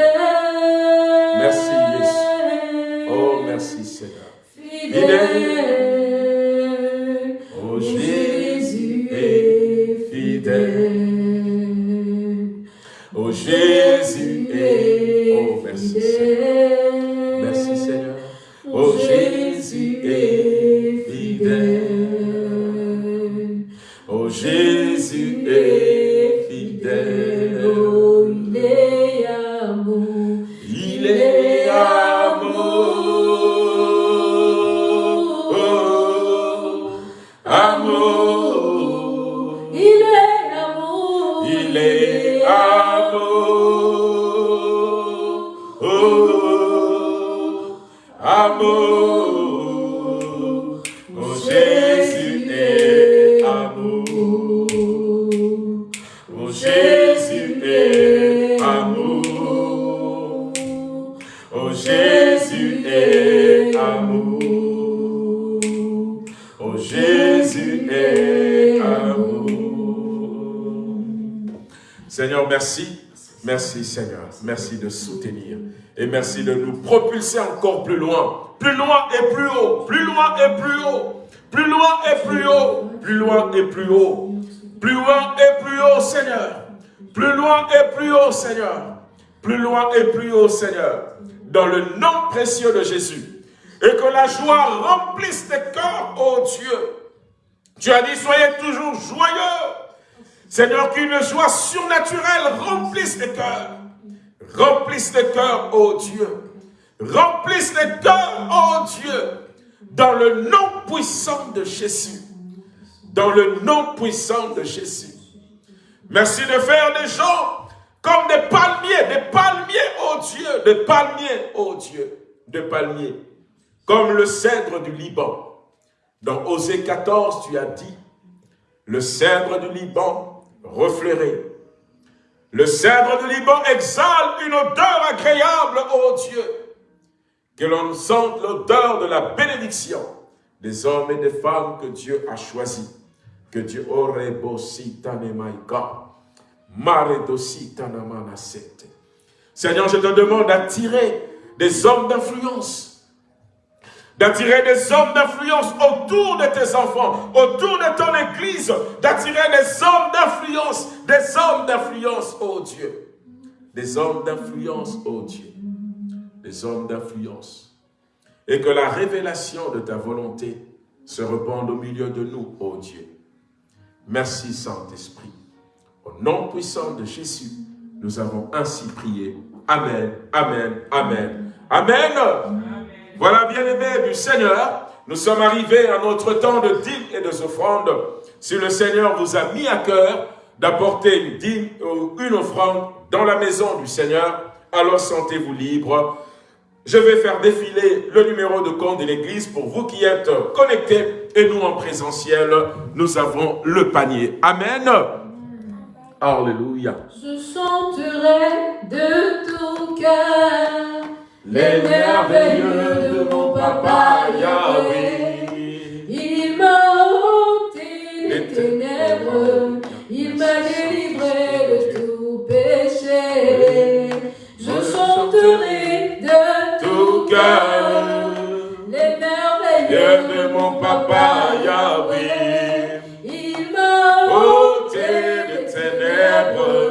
Merci Jésus. Oh, merci Seigneur. Fidèle. Oh, Jésus est fidèle. Oh, Jésus est. Oh, merci de soutenir. Et merci de nous propulser encore plus loin, plus loin et plus haut, plus loin et plus haut, plus loin et plus haut, plus loin et plus haut, plus loin et plus haut Seigneur, plus loin et plus haut Seigneur, plus loin et plus haut Seigneur, dans le nom précieux de Jésus. Et que la joie remplisse tes cœurs, ô Dieu. Tu as dit, soyez toujours joyeux. Seigneur, qu'une joie surnaturelle remplisse tes cœurs. Remplisse tes cœurs, ô Dieu. Remplisse tes cœurs, ô Dieu. Dans le nom puissant de Jésus. Dans le nom puissant de Jésus. Merci de faire des gens comme des palmiers, des palmiers, ô Dieu, des palmiers, ô Dieu, des palmiers, comme le cèdre du Liban. Dans Osée 14, tu as dit, le cèdre du Liban refleurait. Le cèdre du Liban exhale une odeur agréable, ô Dieu, que l'on sente l'odeur de la bénédiction des hommes et des femmes que Dieu a choisis. Que Dieu aurait beau Seigneur, je te demande d'attirer des hommes d'influence, d'attirer des hommes d'influence autour de tes enfants, autour de ton église, d'attirer des hommes d'influence, des hommes d'influence, oh Dieu. Des hommes d'influence, oh Dieu. Des hommes d'influence. Et que la révélation de ta volonté se répande au milieu de nous, oh Dieu. Merci Saint-Esprit. Au nom puissant de Jésus, nous avons ainsi prié. Amen, Amen, Amen, Amen. Voilà, bien-aimés du Seigneur, nous sommes arrivés à notre temps de dîme et de offrande. Si le Seigneur vous a mis à cœur d'apporter une dîme ou une offrande dans la maison du Seigneur, alors sentez-vous libre. Je vais faire défiler le numéro de compte de l'Église pour vous qui êtes connectés et nous en présentiel, nous avons le panier. Amen. Alléluia. Je chanterai de tout cœur les merveilleux de mon papa Yahweh. Il m'a ôté les ténèbres, il m'a délivré de tout péché. Je chanterai de tout cœur les merveilleux de mon papa Yahweh. Il m'a ôté il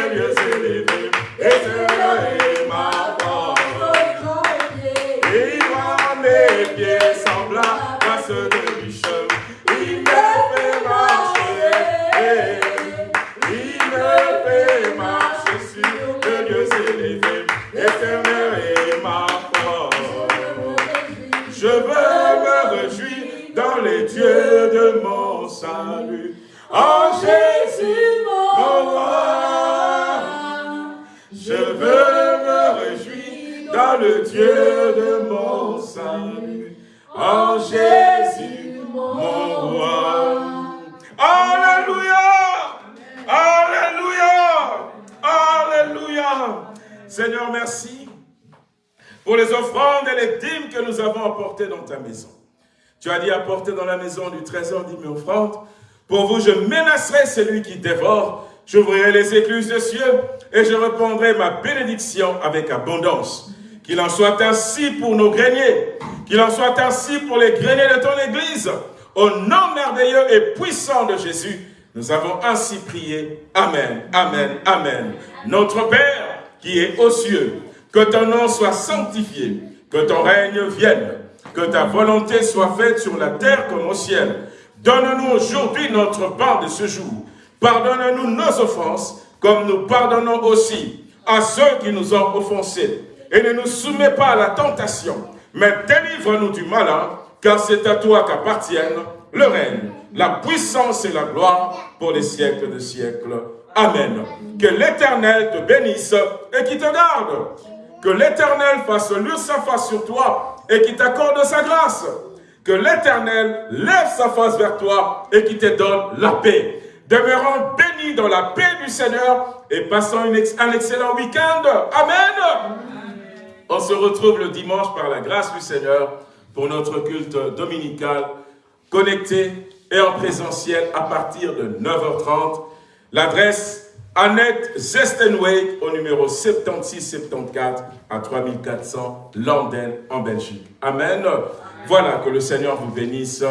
Seigneur, Seigneur, Seigneur, Seigneur, dans ta maison. Tu as dit apporter dans la maison du trésor dîmes et offrandes. Pour vous, je menacerai celui qui dévore. J'ouvrirai les écluses des cieux et je répondrai ma bénédiction avec abondance. Qu'il en soit ainsi pour nos greniers. Qu'il en soit ainsi pour les greniers de ton Église. Au nom merveilleux et puissant de Jésus, nous avons ainsi prié. Amen, Amen, Amen. Notre Père qui est aux cieux, que ton nom soit sanctifié, que ton règne vienne, que ta volonté soit faite sur la terre comme au ciel. Donne-nous aujourd'hui notre part de ce jour. Pardonne-nous nos offenses, comme nous pardonnons aussi à ceux qui nous ont offensés. Et ne nous soumets pas à la tentation, mais délivre-nous du malin, car c'est à toi qu'appartiennent le règne, la puissance et la gloire pour les siècles de siècles. Amen. Que l'Éternel te bénisse et qui te garde. Que l'Éternel fasse luire sa face sur toi et qui t'accorde sa grâce. Que l'Éternel lève sa face vers toi et qui te donne la paix. Demeurons bénis dans la paix du Seigneur et passons un excellent week-end. Amen. On se retrouve le dimanche par la grâce du Seigneur pour notre culte dominical connecté et en présentiel à partir de 9h30. L'adresse Annette Zestenweg au numéro 7674 à 3400 Landen en Belgique. Amen. Voilà, que le Seigneur vous bénisse.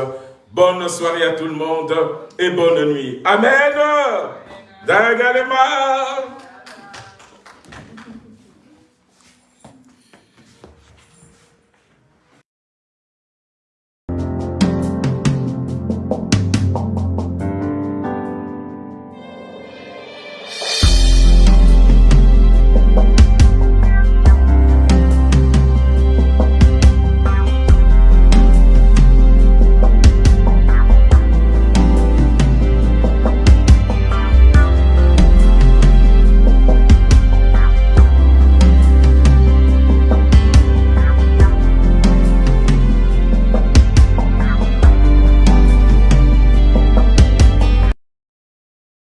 Bonne soirée à tout le monde et bonne nuit. Amen. Dagalema.